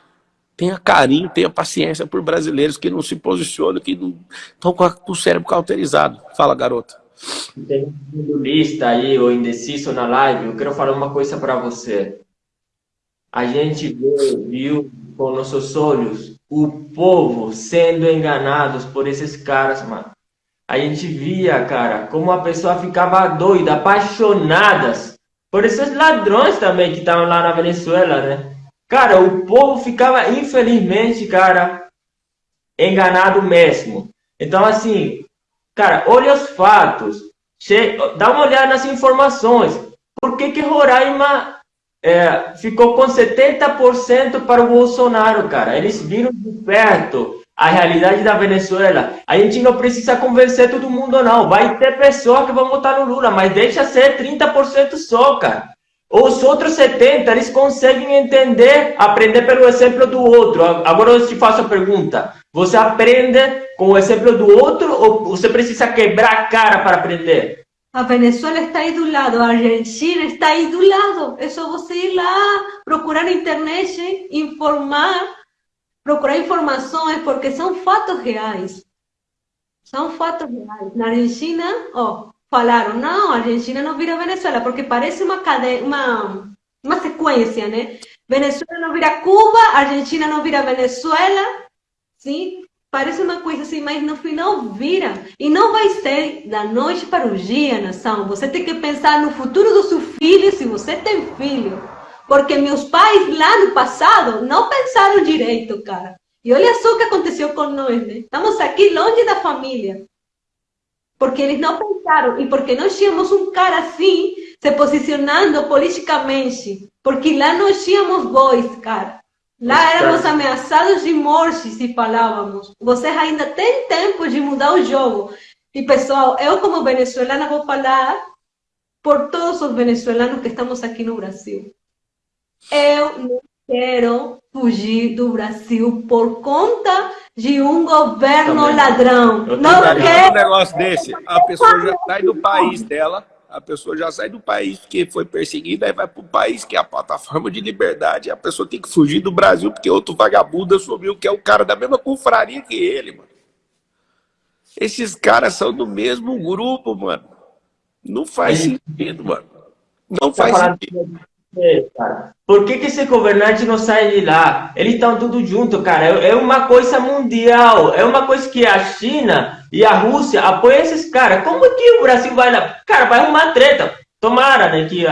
Tenha carinho, tenha paciência por brasileiros que não se posicionam, que não estão com o cérebro cauterizado. Fala, garota. Tem um lista aí, ou indeciso na live, eu quero falar uma coisa para você. A gente viu com nossos olhos o povo sendo enganados por esses caras, mano. A gente via, cara, como a pessoa ficava doida, apaixonadas por esses ladrões também que estavam lá na Venezuela, né? Cara, o povo ficava, infelizmente, cara, enganado mesmo. Então, assim, cara, olha os fatos, dá uma olhada nas informações. Por que que Roraima é, ficou com 70% para o Bolsonaro, cara. Eles viram de perto a realidade da Venezuela. A gente não precisa convencer todo mundo, não. Vai ter pessoas que vão votar no Lula, mas deixa ser 30% só, cara. Os outros 70%, eles conseguem entender, aprender pelo exemplo do outro. Agora eu te faço a pergunta. Você aprende com o exemplo do outro ou você precisa quebrar a cara para aprender? A Venezuela está aí do lado, a Argentina está aí do lado. É só você ir lá, procurar na internet, informar, procurar informações, porque são fatos reais. São fatos reais. Na Argentina, ó, falaram, não, a Argentina não vira Venezuela, porque parece uma cadeia, uma, uma sequência, né? Venezuela não vira Cuba, Argentina não vira Venezuela, sim? Parece uma coisa assim, mas no final vira. E não vai ser da noite para o dia, nação. Você tem que pensar no futuro do seu filho, se você tem filho. Porque meus pais lá no passado não pensaram direito, cara. E olha só o que aconteceu com nós, né? Estamos aqui longe da família. Porque eles não pensaram. E porque nós tínhamos um cara assim, se posicionando politicamente. Porque lá nós tínhamos voz, cara. Lá éramos ameaçados de morte se falávamos. Vocês ainda têm tempo de mudar o jogo. E pessoal, eu como venezuelana vou falar por todos os venezuelanos que estamos aqui no Brasil. Eu não quero fugir do Brasil por conta de um governo Também. ladrão. Eu não quero. Um negócio desse, a pessoa já sai do país dela a pessoa já sai do país que foi perseguida e vai para o país que é a plataforma de liberdade. A pessoa tem que fugir do Brasil porque outro vagabundo assumiu que é o cara da mesma confraria que ele, mano. Esses caras são do mesmo grupo, mano. Não faz sentido, mano. Não faz sentido. Por que, que esse governante não sai de lá? Eles estão tudo junto, cara. É, é uma coisa mundial. É uma coisa que a China e a Rússia apoiam esses caras. Como que o Brasil vai lá? Cara, vai arrumar treta. Tomara, né? Que,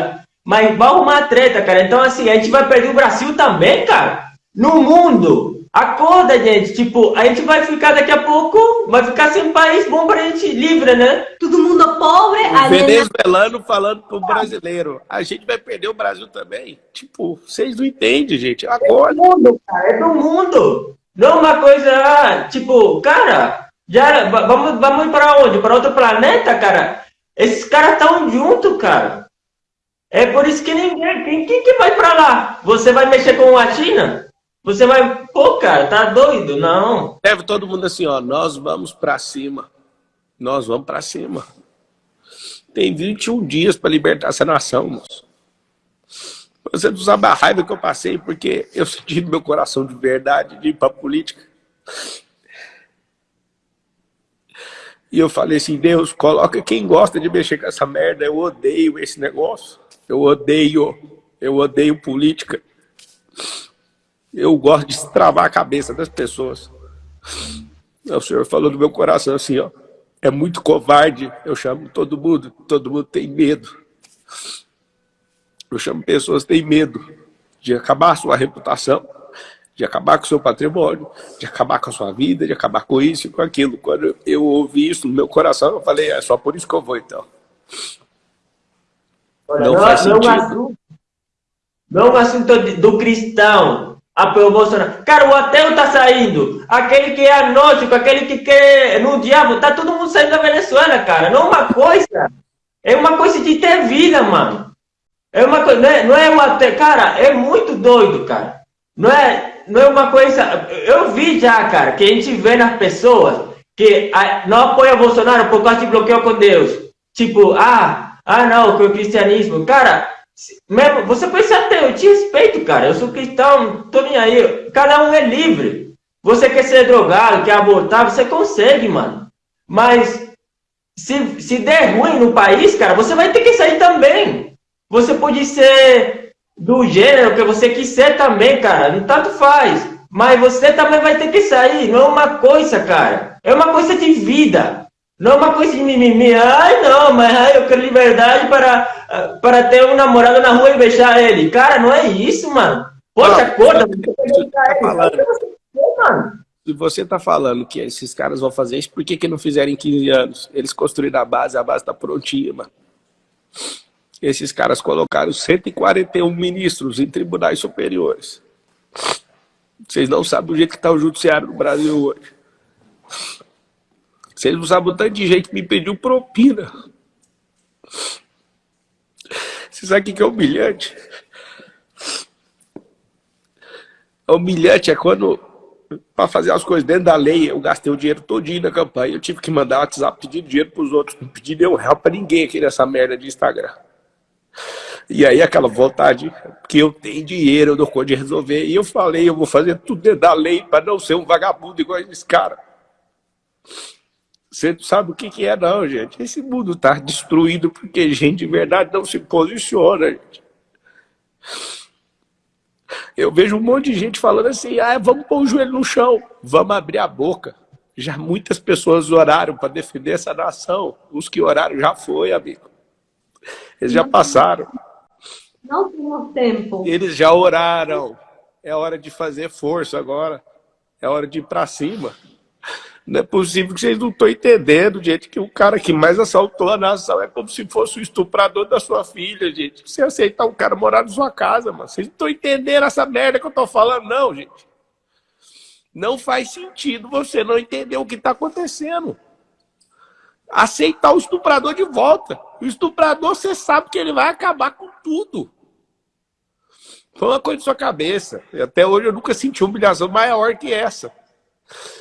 mas vai arrumar treta, cara. Então, assim, a gente vai perder o Brasil também, cara. No mundo. Acorda, gente. Tipo, a gente vai ficar daqui a pouco, vai ficar sem país bom pra gente livre, né? Todo mundo pobre. O venezuelano falando pro brasileiro. A gente vai perder o Brasil também. Tipo, vocês não entendem, gente. Acorda. É do mundo, cara. É do mundo. Não é uma coisa, ah, tipo, cara, já, vamos, vamos para onde? Para outro planeta, cara? Esses caras estão juntos, cara. É por isso que ninguém. Quem, quem que vai para lá? Você vai mexer com a China? Você vai. Pô, cara, tá doido? Não. Deve todo mundo assim, ó. Nós vamos para cima. Nós vamos para cima. Tem 21 dias para libertar essa nação, moço. Você não sabe a raiva que eu passei, porque eu senti no meu coração de verdade de ir para política. E eu falei assim, Deus, coloca quem gosta de mexer com essa merda. Eu odeio esse negócio. Eu odeio, eu odeio política. Eu gosto de travar a cabeça das pessoas. O Senhor falou no meu coração assim, ó. É muito covarde. Eu chamo todo mundo. Todo mundo tem medo. Eu chamo pessoas que têm medo de acabar a sua reputação de acabar com o seu patrimônio, de acabar com a sua vida, de acabar com isso e com aquilo. Quando eu ouvi isso no meu coração, eu falei, é só por isso que eu vou, então. Olha, não, não, faz sentido. Não, não assunto do cristão o Bolsonaro. Cara, o ateu tá saindo. Aquele que é agnóstico, aquele que quer no diabo, tá todo mundo saindo da Venezuela, cara. Não é uma coisa. É uma coisa de ter vida, mano. É uma coisa, não é, não é um ateu. Cara, é muito doido, cara. Não é, não é uma coisa. Eu vi já, cara, que a gente vê nas pessoas que não apoia Bolsonaro por causa de bloqueio com Deus. Tipo, ah, ah não, com o cristianismo. Cara, mesmo, você pode ser ateu, eu te respeito, cara. Eu sou cristão, tô nem aí. Cada um é livre. Você quer ser drogado, quer abortar, você consegue, mano. Mas se, se der ruim no país, cara, você vai ter que sair também. Você pode ser do gênero que você quiser também, cara. Não tanto faz. Mas você também vai ter que sair. Não é uma coisa, cara. É uma coisa de vida. Não é uma coisa de mimimi. Ai, não, mas ai, eu quero liberdade para, para ter um namorado na rua e beijar ele. Cara, não é isso, mano. Poxa, acorda. Se você está falando que esses caras vão fazer isso, por que, que não fizeram em 15 anos? Eles construíram a base, a base está prontinha, mano esses caras colocaram 141 ministros em tribunais superiores. Vocês não sabem o jeito que está o judiciário no Brasil hoje. Vocês não sabem o tanto de gente que me pediu propina. Você sabe o que é humilhante? Humilhante é quando, para fazer as coisas dentro da lei, eu gastei o dinheiro todinho na campanha. Eu tive que mandar WhatsApp pedindo dinheiro para os outros. Não pedi nenhum real para ninguém aqui nessa merda de Instagram. E aí aquela vontade que eu tenho dinheiro, eu dou conta de resolver. E eu falei, eu vou fazer tudo dentro da lei para não ser um vagabundo igual esse cara. Você não sabe o que, que é não, gente. Esse mundo está destruído porque gente de verdade não se posiciona, gente. Eu vejo um monte de gente falando assim, ah, vamos pôr o joelho no chão, vamos abrir a boca. Já muitas pessoas oraram para defender essa nação. Os que oraram já foi, amigo. Eles já passaram. Não temos tempo. Eles já oraram. É hora de fazer força agora. É hora de ir para cima. Não é possível que vocês não estão entendendo, gente, que o cara que mais assaltou a nação é como se fosse o estuprador da sua filha, gente. Você aceitar um cara morar na sua casa, mano. Vocês não estão entendendo essa merda que eu estou falando, não, gente. Não faz sentido você não entender o que está acontecendo. Aceitar o estuprador de volta. O estuprador, você sabe que ele vai acabar com tudo. Foi uma coisa de sua cabeça. Até hoje eu nunca senti humilhação maior que essa.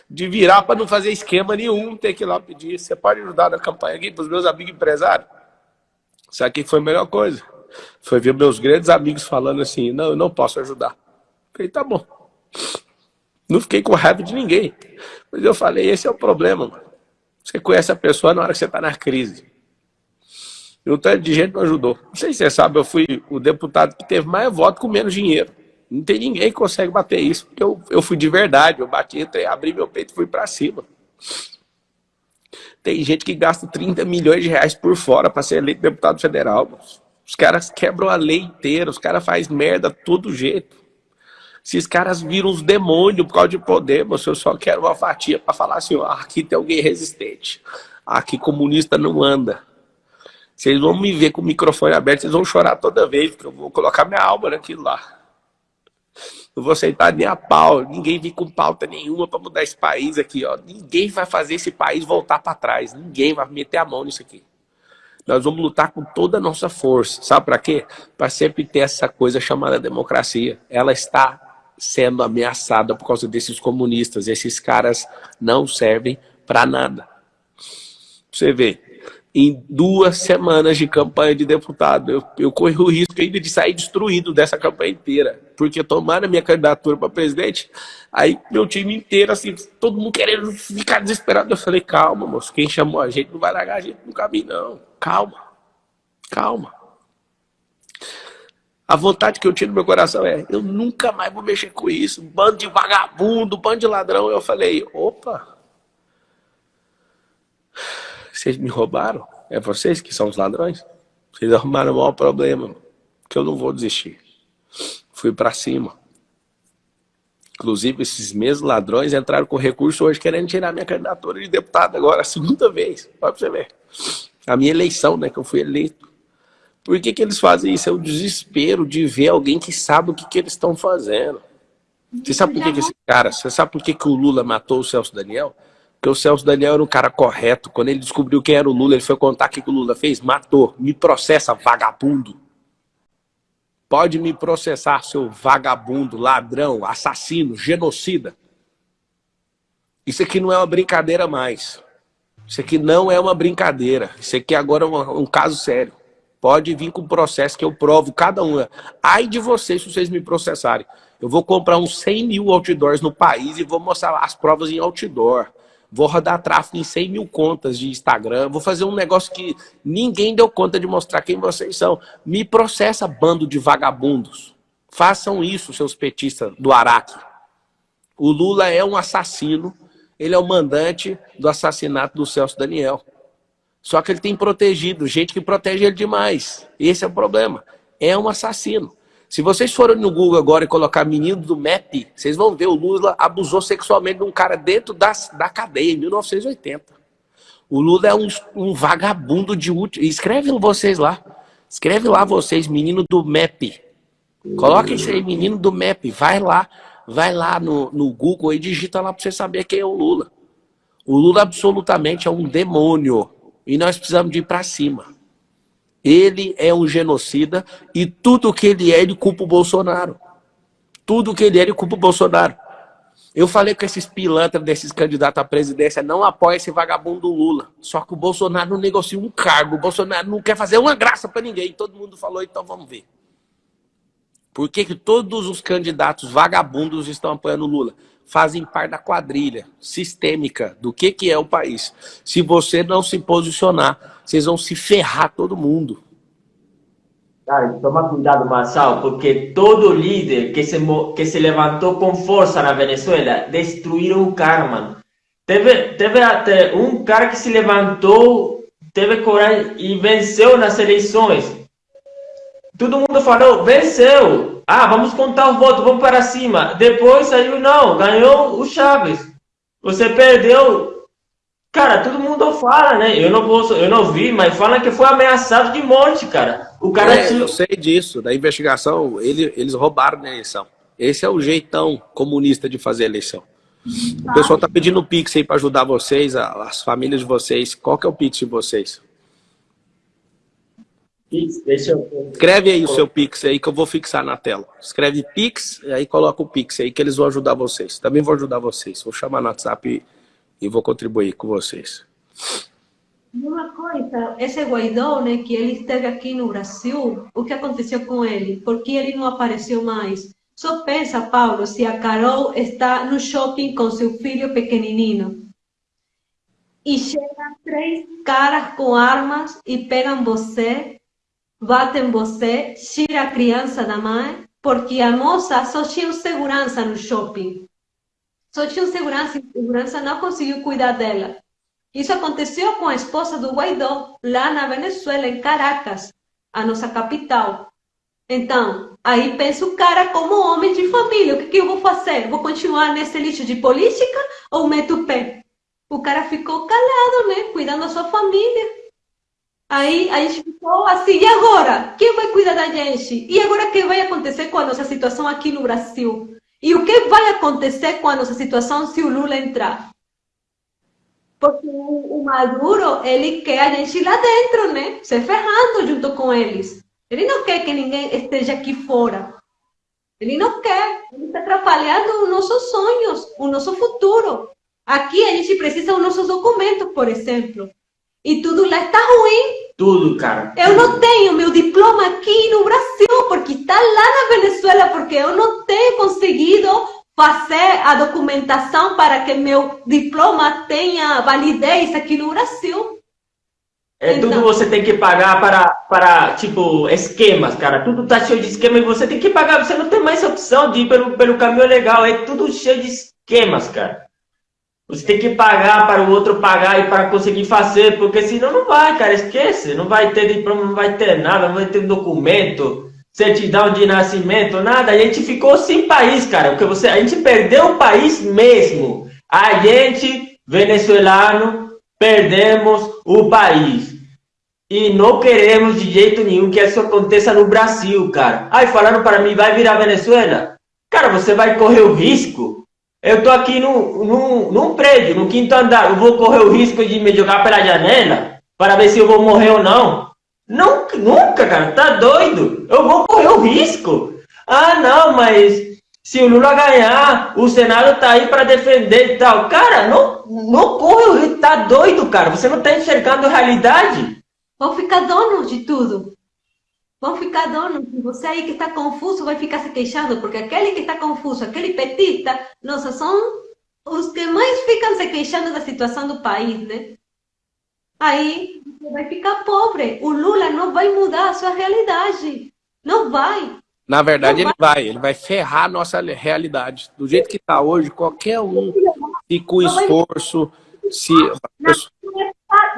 De virar para não fazer esquema nenhum, ter que ir lá pedir. Você pode ajudar na campanha aqui para os meus amigos empresários? Sabe o que foi a melhor coisa? Foi ver meus grandes amigos falando assim, não, eu não posso ajudar. Falei, tá bom. Não fiquei com raiva de ninguém. Mas eu falei, esse é o problema, mano. Você conhece a pessoa na hora que você está na crise. E um tanto de gente não ajudou. Não sei se você sabe, eu fui o deputado que teve mais voto com menos dinheiro. Não tem ninguém que consegue bater isso, porque eu, eu fui de verdade, eu bati, entrei, abri meu peito e fui para cima. Tem gente que gasta 30 milhões de reais por fora para ser eleito deputado federal. Os caras quebram a lei inteira, os caras fazem merda todo jeito. Esses caras viram os demônios por causa de poder, mas eu só quero uma fatia para falar assim, ó, aqui tem alguém resistente. Aqui comunista não anda. Vocês vão me ver com o microfone aberto, vocês vão chorar toda vez, porque eu vou colocar minha alma naquilo lá. Não vou aceitar nem a pau, ninguém vem com pauta nenhuma para mudar esse país aqui, ó. Ninguém vai fazer esse país voltar para trás, ninguém vai meter a mão nisso aqui. Nós vamos lutar com toda a nossa força. Sabe para quê? Para sempre ter essa coisa chamada democracia. Ela está sendo ameaçada por causa desses comunistas. Esses caras não servem para nada. Você vê, em duas semanas de campanha de deputado, eu, eu corri o risco ainda de sair destruído dessa campanha inteira. Porque tomaram a minha candidatura para presidente, aí meu time inteiro, assim, todo mundo querendo ficar desesperado. Eu falei, calma, moço, quem chamou a gente não vai largar a gente no caminho, não. Calma, calma. A vontade que eu tinha no meu coração é, eu nunca mais vou mexer com isso. Bando de vagabundo, bando de ladrão. Eu falei, opa, vocês me roubaram? É vocês que são os ladrões? Vocês arrumaram o maior problema, que eu não vou desistir. Fui para cima. Inclusive, esses mesmos ladrões entraram com recurso hoje querendo tirar minha candidatura de deputado agora, a segunda vez. Pode você ver. A minha eleição, né, que eu fui eleito. Por que, que eles fazem isso? É o desespero de ver alguém que sabe o que, que eles estão fazendo. Você sabe por que, que esse cara, você sabe por que, que o Lula matou o Celso Daniel? Porque o Celso Daniel era um cara correto. Quando ele descobriu quem era o Lula, ele foi contar o que o Lula fez. Matou. Me processa, vagabundo. Pode me processar, seu vagabundo, ladrão, assassino, genocida. Isso aqui não é uma brincadeira mais. Isso aqui não é uma brincadeira. Isso aqui agora é um, um caso sério. Pode vir com processo que eu provo cada um. Ai de vocês se vocês me processarem. Eu vou comprar uns 100 mil outdoors no país e vou mostrar as provas em outdoor vou rodar tráfego em 100 mil contas de Instagram, vou fazer um negócio que ninguém deu conta de mostrar quem vocês são. Me processa, bando de vagabundos. Façam isso, seus petistas do Araque. O Lula é um assassino, ele é o mandante do assassinato do Celso Daniel. Só que ele tem protegido, gente que protege ele demais. Esse é o problema. É um assassino. Se vocês forem no Google agora e colocar menino do MEP, vocês vão ver o Lula abusou sexualmente de um cara dentro da, da cadeia, em 1980. O Lula é um, um vagabundo de último. Escreve vocês lá. Escreve lá vocês, menino do MEP. Coloca isso aí, menino do MEP. Vai lá, vai lá no, no Google e digita lá para você saber quem é o Lula. O Lula absolutamente é um demônio. E nós precisamos de ir para cima. Ele é um genocida e tudo que ele é, ele culpa o Bolsonaro. Tudo que ele é, ele culpa o Bolsonaro. Eu falei com esses pilantras desses candidatos à presidência, não apoia esse vagabundo Lula. Só que o Bolsonaro não negocia um cargo, o Bolsonaro não quer fazer uma graça para ninguém. Todo mundo falou, então vamos ver. Por que, que todos os candidatos vagabundos estão apoiando o Lula? Fazem parte da quadrilha sistêmica do que, que é o país. Se você não se posicionar, vocês vão se ferrar todo mundo. Cara, toma cuidado, Marçal, porque todo líder que se, que se levantou com força na Venezuela destruíram o cara, mano. Teve, teve até um cara que se levantou, teve coragem e venceu nas eleições. Todo mundo falou, venceu. Ah, vamos contar o voto, vamos para cima. Depois saiu, não, ganhou o Chaves. Você perdeu, Cara, todo mundo fala, né? Eu não posso, eu não vi, mas fala que foi ameaçado de morte, cara. O cara é, eu sei disso, da investigação, ele, eles roubaram na eleição. Esse é o jeitão comunista de fazer eleição. O pessoal tá pedindo o Pix aí para ajudar vocês, as famílias de vocês. Qual que é o Pix de vocês? Pix, deixa eu... Escreve aí o seu Pix aí que eu vou fixar na tela. Escreve Pix, e aí coloca o Pix aí que eles vão ajudar vocês. Também vou ajudar vocês. Vou chamar no WhatsApp e vou contribuir com vocês. Uma coisa, esse Guaidó, né, que ele esteve aqui no Brasil, o que aconteceu com ele? Por que ele não apareceu mais? Só pensa, Paulo, se a Carol está no shopping com seu filho pequenininho e chegam três caras com armas e pegam você, batem você, tira a criança da mãe, porque a moça só tinha segurança no shopping. Só tinha segurança e segurança não conseguiu cuidar dela. Isso aconteceu com a esposa do Guaidó, lá na Venezuela, em Caracas, a nossa capital. Então, aí pensa o cara como homem de família. O que, que eu vou fazer? Vou continuar nesse lixo de política ou meto o pé? O cara ficou calado, né? Cuidando da sua família. Aí a gente ficou assim, e agora? Quem vai cuidar da gente? E agora o que vai acontecer com a nossa situação aqui no Brasil? E o que vai acontecer com a nossa situação se o Lula entrar? Porque o, Maduro, ele quer a gente lá dentro, né? Se ferrando junto com eles. Ele não quer que ninguém esteja aqui fora. Ele não quer. Ele está atrapalhando os nossos sonhos, o nosso futuro. Aqui a gente precisa dos nossos documentos, por exemplo. E tudo lá está ruim. Tudo, cara. Eu não tenho meu diploma aqui no Brasil, porque está lá na Venezuela, porque eu não tenho conseguido fazer a documentação para que meu diploma tenha validez aqui no Brasil. É então, tudo você tem que pagar para, para, tipo, esquemas, cara. Tudo tá cheio de esquema e você tem que pagar. Você não tem mais opção de ir pelo, pelo caminho legal. É tudo cheio de esquemas, cara. Você tem que pagar para o outro pagar e para conseguir fazer, porque senão não vai, cara, esquece. Não vai ter diploma, não vai ter nada, não vai ter documento, certidão de nascimento, nada. A gente ficou sem país, cara, porque você, a gente perdeu o país mesmo. A gente, venezuelano, perdemos o país. E não queremos de jeito nenhum que isso aconteça no Brasil, cara. Aí falando para mim, vai virar Venezuela? Cara, você vai correr o risco eu tô aqui num, num, num prédio, no quinto andar. Eu vou correr o risco de me jogar pela janela para ver se eu vou morrer ou não? Não, nunca, cara. Tá doido? Eu vou correr o risco. Ah, não, mas se o Lula ganhar, o Senado tá aí para defender e tal. Cara, não, não corre o risco. Tá doido, cara. Você não tá enxergando a realidade. Vou ficar dono de tudo vão ficar donos. Você aí que está confuso vai ficar se queixando, porque aquele que está confuso, aquele petista, nossa, são os que mais ficam se queixando da situação do país, né? Aí você vai ficar pobre. O Lula não vai mudar a sua realidade. Não vai. Na verdade, não ele vai. vai. Ele vai ferrar a nossa realidade. Do jeito que está hoje, qualquer um, e com esforço, se...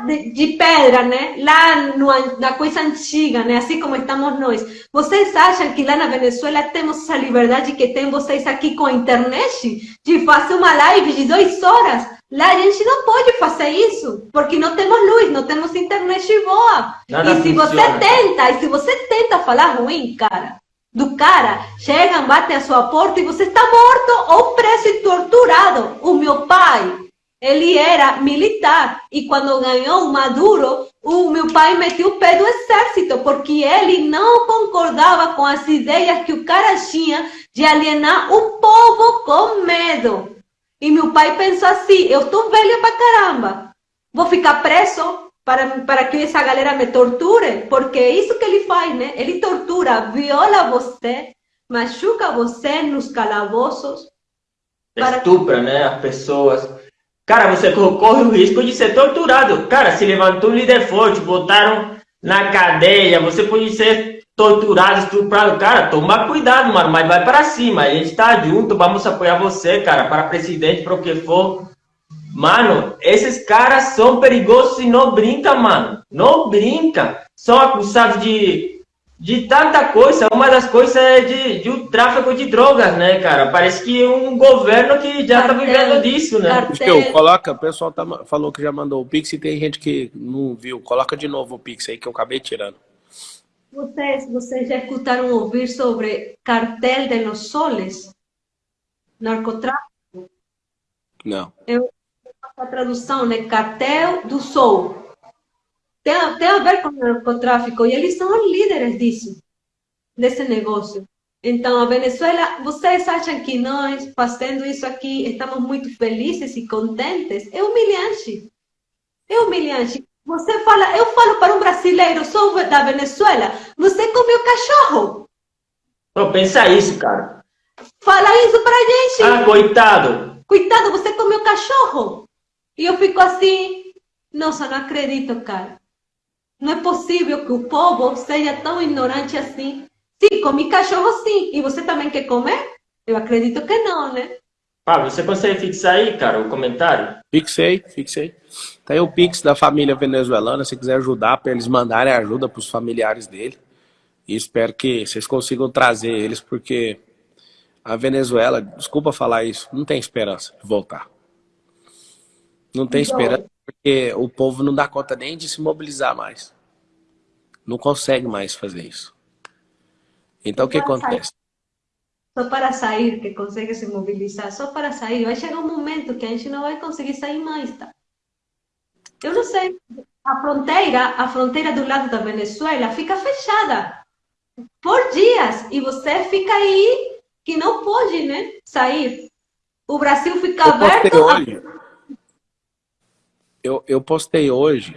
de, de pedra, né? Lá no, na coisa antiga, né? Assim como estamos nós. Vocês acham que lá na Venezuela temos essa liberdade que tem vocês aqui com a internet? De fazer uma live de duas horas? Lá a gente não pode fazer isso, porque não temos luz, não temos internet boa. Nada e se funciona. você tenta, e se você tenta falar ruim, cara, do cara, chegam, batem a sua porta e você está morto ou preso e torturado. O meu pai, ele era militar e quando ganhou Maduro, o meu pai meteu o pé do exército porque ele não concordava com as ideias que o cara tinha de alienar o povo com medo. E meu pai pensou assim: eu estou velha pra caramba, vou ficar preso para, para que essa galera me torture, porque é isso que ele faz, né? Ele tortura, viola você, machuca você nos calabouços. Estupra, né? As pessoas Cara, você corre o risco de ser torturado. Cara, se levantou um líder forte, botaram na cadeia, você pode ser torturado, estuprado. Cara, toma cuidado, mano, mas vai para cima. A gente tá junto, vamos apoiar você, cara, para presidente, para o que for. Mano, esses caras são perigosos e não brinca, mano. Não brinca. São acusados de de tanta coisa. Uma das coisas é de, de um tráfico de drogas, né, cara? Parece que um governo que já Cartel, tá vivendo disso, né? Cartel. coloca, o pessoal tá, falou que já mandou o Pix e tem gente que não viu. Coloca de novo o Pix aí que eu acabei tirando. Vocês, vocês já escutaram ouvir sobre cartel de los soles? Narcotráfico? Não. Eu a tradução, né? Cartel do Sol tem, tem a ver com o narcotráfico e eles são os líderes disso, desse negócio. Então, a Venezuela, vocês acham que nós, fazendo isso aqui, estamos muito felizes e contentes? É humilhante. É humilhante. Você fala, eu falo para um brasileiro, sou da Venezuela, você comeu cachorro. Não, pensa isso, cara. Fala isso pra gente. Ah, coitado. Coitado, você comeu cachorro. E eu fico assim, nossa, não acredito, cara. Não é possível que o povo seja tão ignorante assim. Sim, comi cachorro sim. E você também quer comer? Eu acredito que não, né? Pablo, você consegue fixar aí, cara, o comentário? Fixei, fixei. Tá aí o Pix da família venezuelana, se quiser ajudar, para eles mandarem ajuda para os familiares dele. E espero que vocês consigam trazer eles, porque a Venezuela, desculpa falar isso, não tem esperança de voltar. Não tem então, esperança porque o povo não dá conta nem de se mobilizar mais. Não consegue mais fazer isso. Então, o que acontece? Só para sair que consegue se mobilizar, só para sair. Vai chegar um momento que a gente não vai conseguir sair mais, tá? Eu não sei. A fronteira, a fronteira do lado da Venezuela fica fechada por dias e você fica aí que não pode, né, sair. O Brasil fica eu aberto. Hoje, eu, eu postei hoje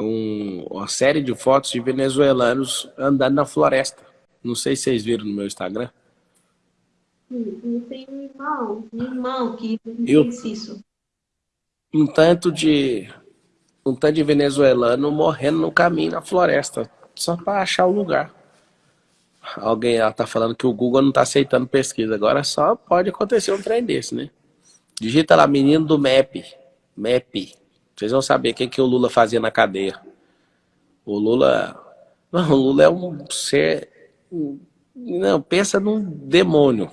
um, uma série de fotos de venezuelanos andando na floresta. Não sei se vocês viram no meu Instagram. Eu tenho um irmão, um irmão que eu, fez isso. Um tanto de um tanto de venezuelano morrendo no caminho na floresta, só para achar o lugar. Alguém está falando que o Google não está aceitando pesquisa. Agora só pode acontecer um trem desse, né? Digita lá, menino do MEP. MEP. Vocês vão saber o que, que o Lula fazia na cadeia. O Lula... Não, o Lula é um ser... Não, pensa num demônio.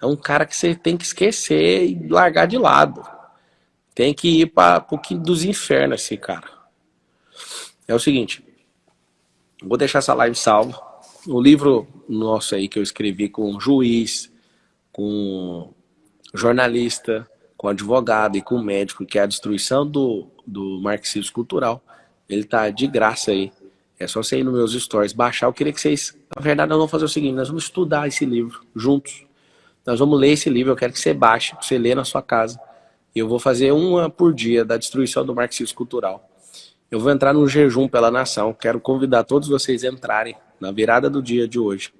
É um cara que você tem que esquecer e largar de lado. Tem que ir para o que dos infernos esse cara. É o seguinte. Vou deixar essa live salva o livro nosso aí que eu escrevi com juiz, com jornalista, com advogado e com médico, que é a destruição do, do marxismo cultural, ele tá de graça aí. É só você ir nos meus stories, baixar. Eu queria que vocês, na verdade, nós vamos fazer o seguinte, nós vamos estudar esse livro juntos. Nós vamos ler esse livro, eu quero que você baixe, que você lê na sua casa. E eu vou fazer uma por dia da destruição do marxismo cultural. Eu vou entrar num jejum pela nação. Quero convidar todos vocês a entrarem na virada do dia de hoje.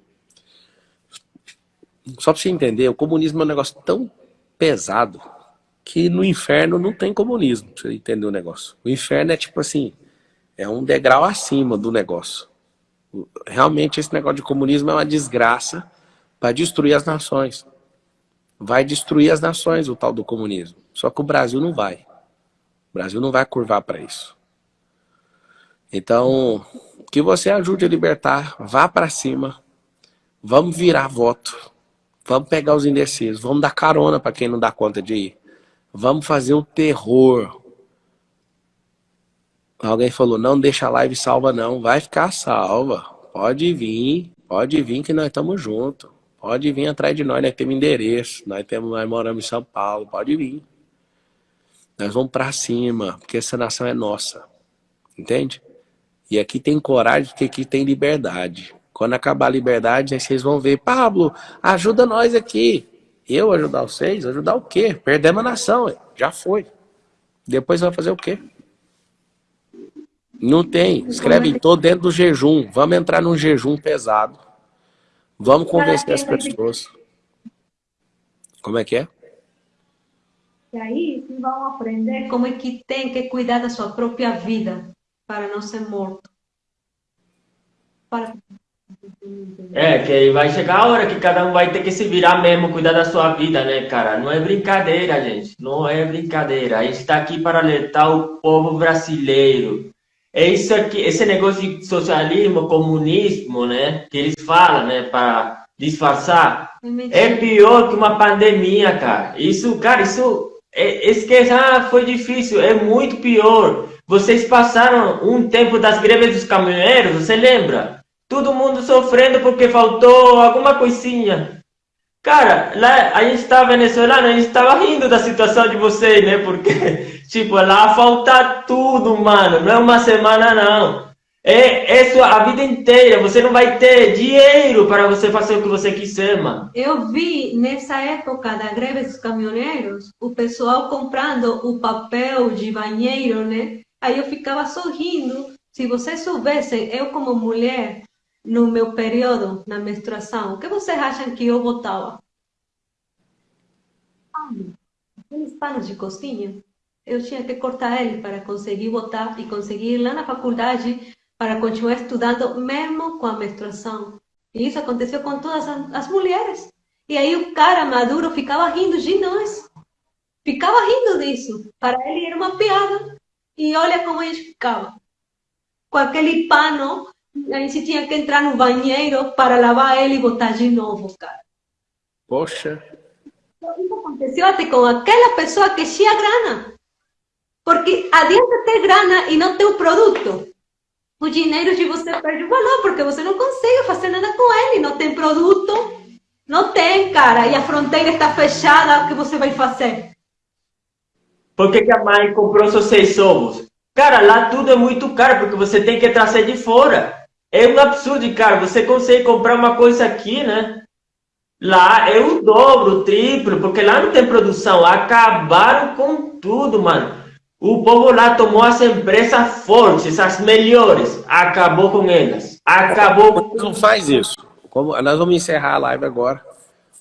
Só para você entender, o comunismo é um negócio tão pesado que no inferno não tem comunismo, você entender o negócio. O inferno é tipo assim, é um degrau acima do negócio. Realmente esse negócio de comunismo é uma desgraça para destruir as nações. Vai destruir as nações o tal do comunismo. Só que o Brasil não vai. O Brasil não vai curvar para isso. Então, que você ajude a libertar, vá para cima, vamos virar voto, vamos pegar os indecisos, vamos dar carona para quem não dá conta de ir, vamos fazer o terror. Alguém falou, não deixa a live salva não, vai ficar salva, pode vir, pode vir que nós estamos juntos, pode vir atrás de nós, nós temos endereço, nós, temos, nós moramos em São Paulo, pode vir. Nós vamos para cima, porque essa nação é nossa, entende? E aqui tem coragem porque aqui tem liberdade. Quando acabar a liberdade, aí vocês vão ver, Pablo, ajuda nós aqui. Eu ajudar vocês? Ajudar o quê? Perdemos a nação. Já foi. Depois vai fazer o quê? Não tem. Escreve, tô dentro do jejum. Vamos entrar num jejum pesado. Vamos convencer as pessoas. Como é que é? E aí vão aprender como é que tem que cuidar da sua própria vida para não ser morto. Para... É, que vai chegar a hora que cada um vai ter que se virar mesmo, cuidar da sua vida, né, cara? Não é brincadeira, gente. Não é brincadeira. A gente está aqui para alertar o povo brasileiro. É isso aqui, esse negócio de socialismo, comunismo, né? Que eles falam, né? Para disfarçar. É pior que uma pandemia, cara. Isso, cara, isso... É, esqueça, ah, foi difícil. É muito pior. Vocês passaram um tempo das greves dos caminhoneiros, você lembra? Todo mundo sofrendo porque faltou alguma coisinha. Cara, lá a gente estava venezuelano, a gente estava rindo da situação de vocês, né? Porque, tipo, lá falta tudo, mano. Não é uma semana, não. É, é a vida inteira. Você não vai ter dinheiro para você fazer o que você quiser, mano. Eu vi nessa época da greve dos caminhoneiros o pessoal comprando o papel de banheiro, né? Aí eu ficava sorrindo. Se vocês soubessem, eu como mulher, no meu período, na menstruação, o que vocês acham que eu botava? Aqueles panos de cozinha. Eu tinha que cortar ele para conseguir botar e conseguir ir lá na faculdade para continuar estudando, mesmo com a menstruação. E isso aconteceu com todas as mulheres. E aí o cara maduro ficava rindo de nós. Ficava rindo disso. Para ele era uma piada. E olha como a gente ficava. Com aquele pano, a gente tinha que entrar no banheiro para lavar ele e botar de novo, cara. Poxa. Isso aconteceu até com aquela pessoa que tinha grana. Porque adianta ter grana e não ter o produto. O dinheiro de você perde o valor, porque você não consegue fazer nada com ele. Não tem produto, não tem, cara. E a fronteira está fechada, o que você vai fazer? Por que, que a mãe comprou só seis ovos? Cara, lá tudo é muito caro, porque você tem que trazer de fora. É um absurdo, cara. Você consegue comprar uma coisa aqui, né? Lá é o dobro, o triplo, porque lá não tem produção. Acabaram com tudo, mano. O povo lá tomou as empresas fortes, as melhores. Acabou com elas. Acabou com... Não faz isso. Como, nós vamos encerrar a live agora.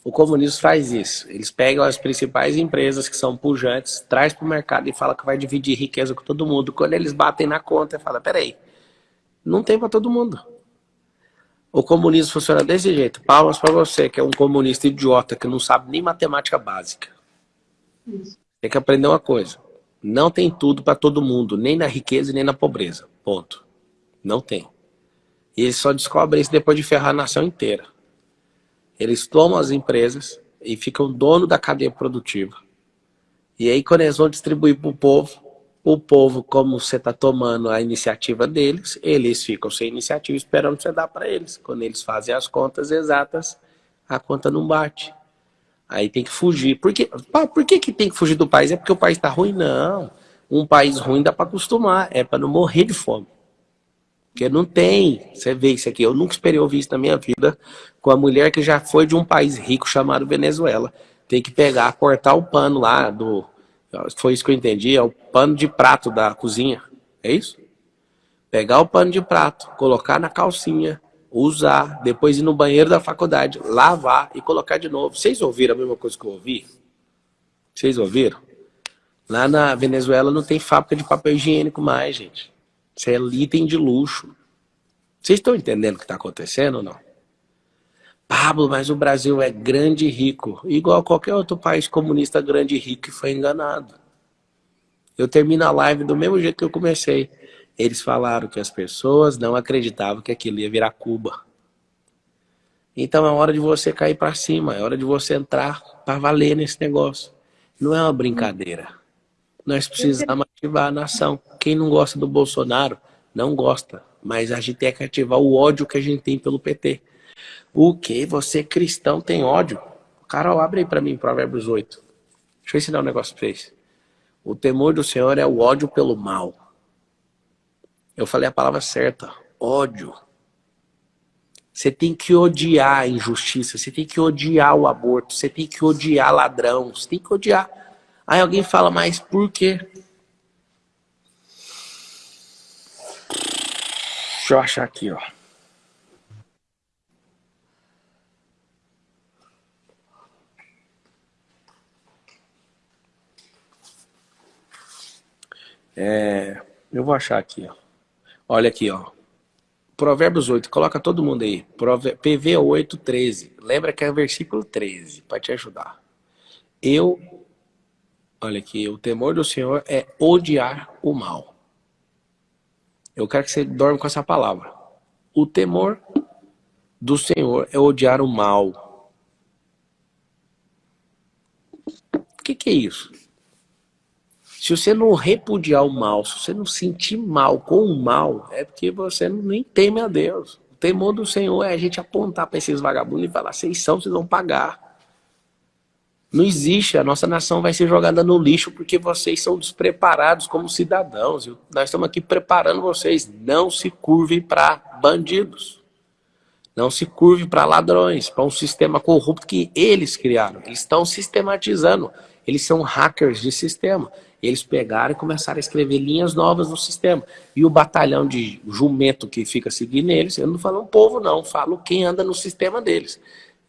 O comunismo faz isso. Eles pegam as principais empresas que são pujantes, traz para o mercado e fala que vai dividir riqueza com todo mundo. Quando eles batem na conta, fala, peraí, não tem para todo mundo. O comunismo funciona desse jeito. Palmas para você, que é um comunista idiota, que não sabe nem matemática básica. Isso. Tem que aprender uma coisa. Não tem tudo para todo mundo, nem na riqueza nem na pobreza. Ponto. Não tem. E eles só descobrem isso depois de ferrar a nação inteira. Eles tomam as empresas e ficam dono da cadeia produtiva. E aí, quando eles vão distribuir para o povo, o povo, como você está tomando a iniciativa deles, eles ficam sem iniciativa esperando você dar para eles. Quando eles fazem as contas exatas, a conta não bate. Aí tem que fugir. Por, quê? por que, que tem que fugir do país? É porque o país está ruim? Não. Um país ruim dá para acostumar. É para não morrer de fome. Porque não tem. Você vê isso aqui. Eu nunca esperei ouvir isso na minha vida com a mulher que já foi de um país rico chamado Venezuela. Tem que pegar, cortar o pano lá do, foi isso que eu entendi, é o pano de prato da cozinha. É isso? Pegar o pano de prato, colocar na calcinha, usar, depois ir no banheiro da faculdade, lavar e colocar de novo. Vocês ouviram a mesma coisa que eu ouvi? Vocês ouviram? Lá na Venezuela não tem fábrica de papel higiênico mais, gente. Isso é item de luxo. Vocês estão entendendo o que está acontecendo ou não? Pablo, mas o Brasil é grande e rico, igual qualquer outro país comunista grande e rico que foi enganado. Eu termino a live do mesmo jeito que eu comecei. Eles falaram que as pessoas não acreditavam que aquilo ia virar Cuba. Então é hora de você cair para cima, é hora de você entrar para valer nesse negócio. Não é uma brincadeira. Nós precisamos ativar a nação. Quem não gosta do Bolsonaro, não gosta. Mas a gente tem que ativar o ódio que a gente tem pelo PT. O que? Você cristão tem ódio? Carol, abre aí para mim Provérbios 8. Deixa eu ensinar um negócio para vocês. O temor do Senhor é o ódio pelo mal. Eu falei a palavra certa. Ódio. Você tem que odiar a injustiça, você tem que odiar o aborto, você tem que odiar ladrão, você tem que odiar. Aí alguém fala, mas por quê? Deixa eu achar aqui, ó. É, eu vou achar aqui, ó. Olha aqui, ó. Provérbios 8, coloca todo mundo aí. PV 8, 13. Lembra que é o versículo 13, para te ajudar. Eu, olha aqui, o temor do Senhor é odiar o mal. Eu quero que você dorme com essa palavra. O temor do Senhor é odiar o mal. O que, que é isso? Se você não repudiar o mal, se você não sentir mal com o mal, é porque você nem teme a Deus. O temor do Senhor é a gente apontar para esses vagabundos e falar, vocês são, vocês vão pagar. Não existe, a nossa nação vai ser jogada no lixo porque vocês são despreparados como cidadãos. Nós estamos aqui preparando vocês. Não se curvem para bandidos. Não se curvem para ladrões, para um sistema corrupto que eles criaram. Eles estão sistematizando. Eles são hackers de sistema. Eles pegaram e começaram a escrever linhas novas no sistema. E o batalhão de jumento que fica seguindo eles, eu não falo um povo não, falo quem anda no sistema deles.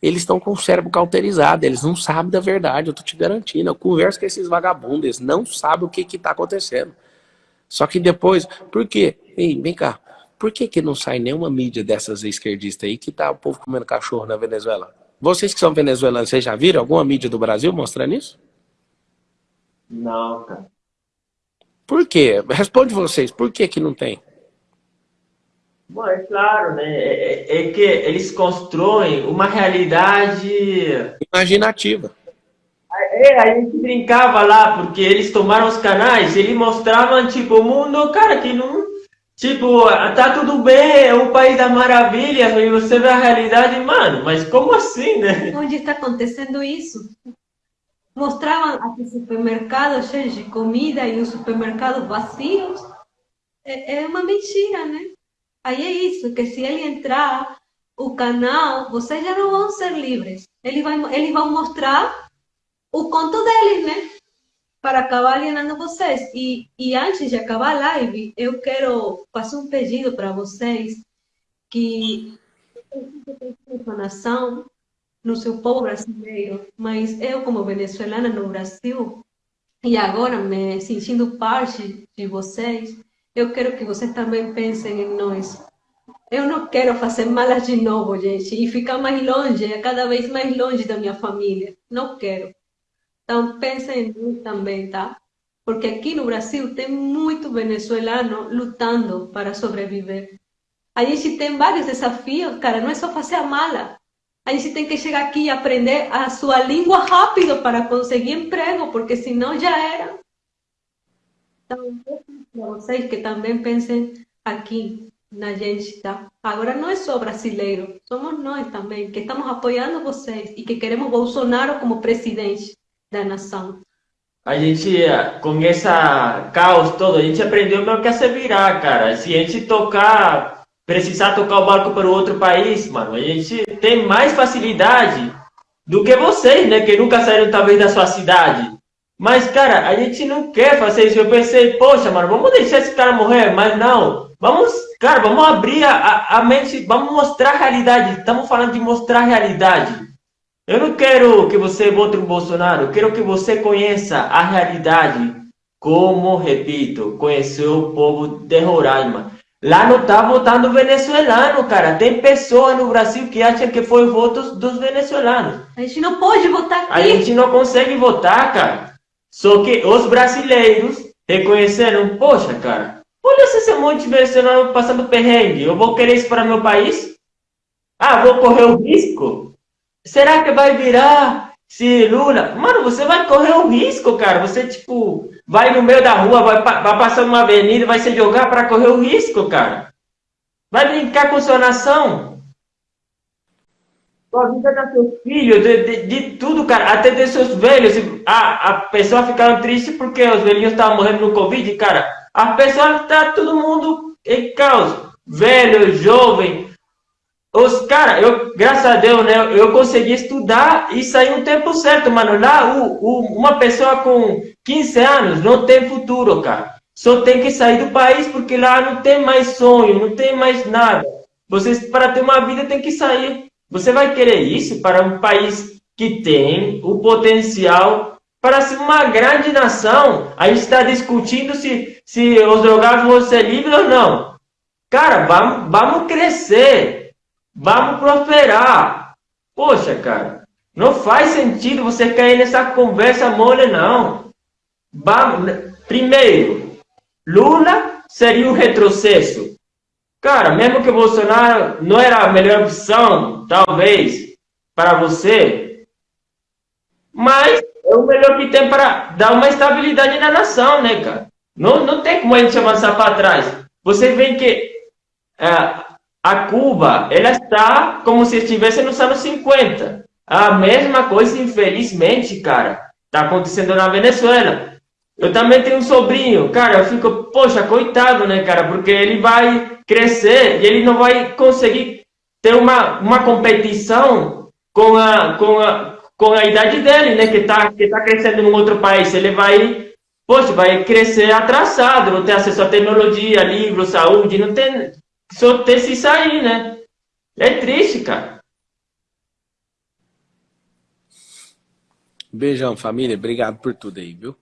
Eles estão com o cérebro cauterizado, eles não sabem da verdade, eu tô te garantindo. Eu converso com esses vagabundos, eles não sabem o que que tá acontecendo. Só que depois, por quê? Ei, vem cá, por que que não sai nenhuma mídia dessas esquerdistas aí que tá o povo comendo cachorro na Venezuela? Vocês que são venezuelanos, vocês já viram alguma mídia do Brasil mostrando isso? Não, cara. Por quê? Responde vocês, por que que não tem? Bom, é claro, né? É, é, é que eles constroem uma realidade... Imaginativa. É, a gente brincava lá, porque eles tomaram os canais, eles mostravam, tipo, o mundo, cara, que não... Tipo, tá tudo bem, é o país da maravilha, e você vê a realidade, mano, mas como assim, né? Onde está acontecendo isso? Mostravam aqui supermercados cheios de comida e os supermercados vazios. É, é uma mentira, né? Aí é isso, que se ele entrar o canal, vocês já não vão ser livres. Ele vai, eles vão mostrar o conto deles, né? Para acabar alienando vocês. E, e antes de acabar a live, eu quero fazer um pedido para vocês que nação no seu povo brasileiro, mas eu como venezuelana no Brasil e agora me sentindo parte de vocês, eu quero que vocês também pensem em nós. Eu não quero fazer malas de novo, gente, e ficar mais longe, cada vez mais longe da minha família. Não quero. Então pensem em mim também, tá? Porque aqui no Brasil tem muito venezuelano lutando para sobreviver. A gente tem vários desafios, cara, não é só fazer a mala. A gente tem que chegar aqui e aprender a sua língua rápido para conseguir emprego, porque senão já era. Então, para vocês que também pensem aqui na gente, tá? Agora não é só brasileiro, somos nós também, que estamos apoiando vocês e que queremos Bolsonaro como presidente da nação. A gente, com essa caos todo, a gente aprendeu meio que a se virar, cara. Se a gente tocar, precisar tocar o barco para outro país, mano, a gente tem mais facilidade do que vocês, né? Que nunca saíram talvez da sua cidade. Mas, cara, a gente não quer fazer isso. Eu pensei, poxa, mano, vamos deixar esse cara morrer, mas não. Vamos, cara, vamos abrir a, a mente, vamos mostrar a realidade. Estamos falando de mostrar a realidade. Eu não quero que você vote no Bolsonaro, eu quero que você conheça a realidade. Como, repito, conheceu o povo de Roraima. Lá não tá votando venezuelano, cara. Tem pessoas no Brasil que acham que foi votos dos venezuelanos. A gente não pode votar aqui. A gente não consegue votar, cara. Só que os brasileiros reconheceram, poxa, cara, olha esse monte de venezuelano passando perrengue. Eu vou querer isso para meu país? Ah, vou correr o risco? Será que vai virar se Lula? Mano, você vai correr o risco, cara. Você, tipo, vai no meio da rua, vai, vai passando uma avenida, vai se jogar para correr o risco, cara. Vai brincar com sua nação. A vida dos seus filhos, de, de, de, tudo, cara. Até de seus velhos. A, a pessoa ficaram triste porque os velhinhos estavam morrendo no Covid, cara. A pessoa tá todo mundo em caos. Velho, jovem, os cara, eu, graças a Deus, né, eu consegui estudar e sair no tempo certo, mano. Lá, o, o, uma pessoa com 15 anos não tem futuro, cara. Só tem que sair do país porque lá não tem mais sonho, não tem mais nada. Vocês, para ter uma vida, tem que sair. Você vai querer isso para um país que tem o potencial para ser uma grande nação? A gente está discutindo se, se os drogados vão ser livres ou não. Cara, vamos, vamos crescer. Vamos prosperar. Poxa, cara, não faz sentido você cair nessa conversa mole, não. Vamos, primeiro, Lula seria um retrocesso. Cara, mesmo que Bolsonaro não era a melhor opção, talvez, para você, mas é o melhor que tem para dar uma estabilidade na nação, né, cara? Não, não tem como a gente avançar para trás. Você vê que é, a Cuba, ela está como se estivesse nos anos 50. A mesma coisa, infelizmente, cara, está acontecendo na Venezuela. Eu também tenho um sobrinho, cara, eu fico, poxa, coitado, né, cara, porque ele vai crescer e ele não vai conseguir ter uma, uma competição com a, com a, com a idade dele, né, que está que tá crescendo em um outro país. Ele vai, poxa, vai crescer atrasado, não tem acesso à tecnologia, livro, saúde, não tem só ter se sair, né? É triste, cara. Beijão, família. Obrigado por tudo aí, viu?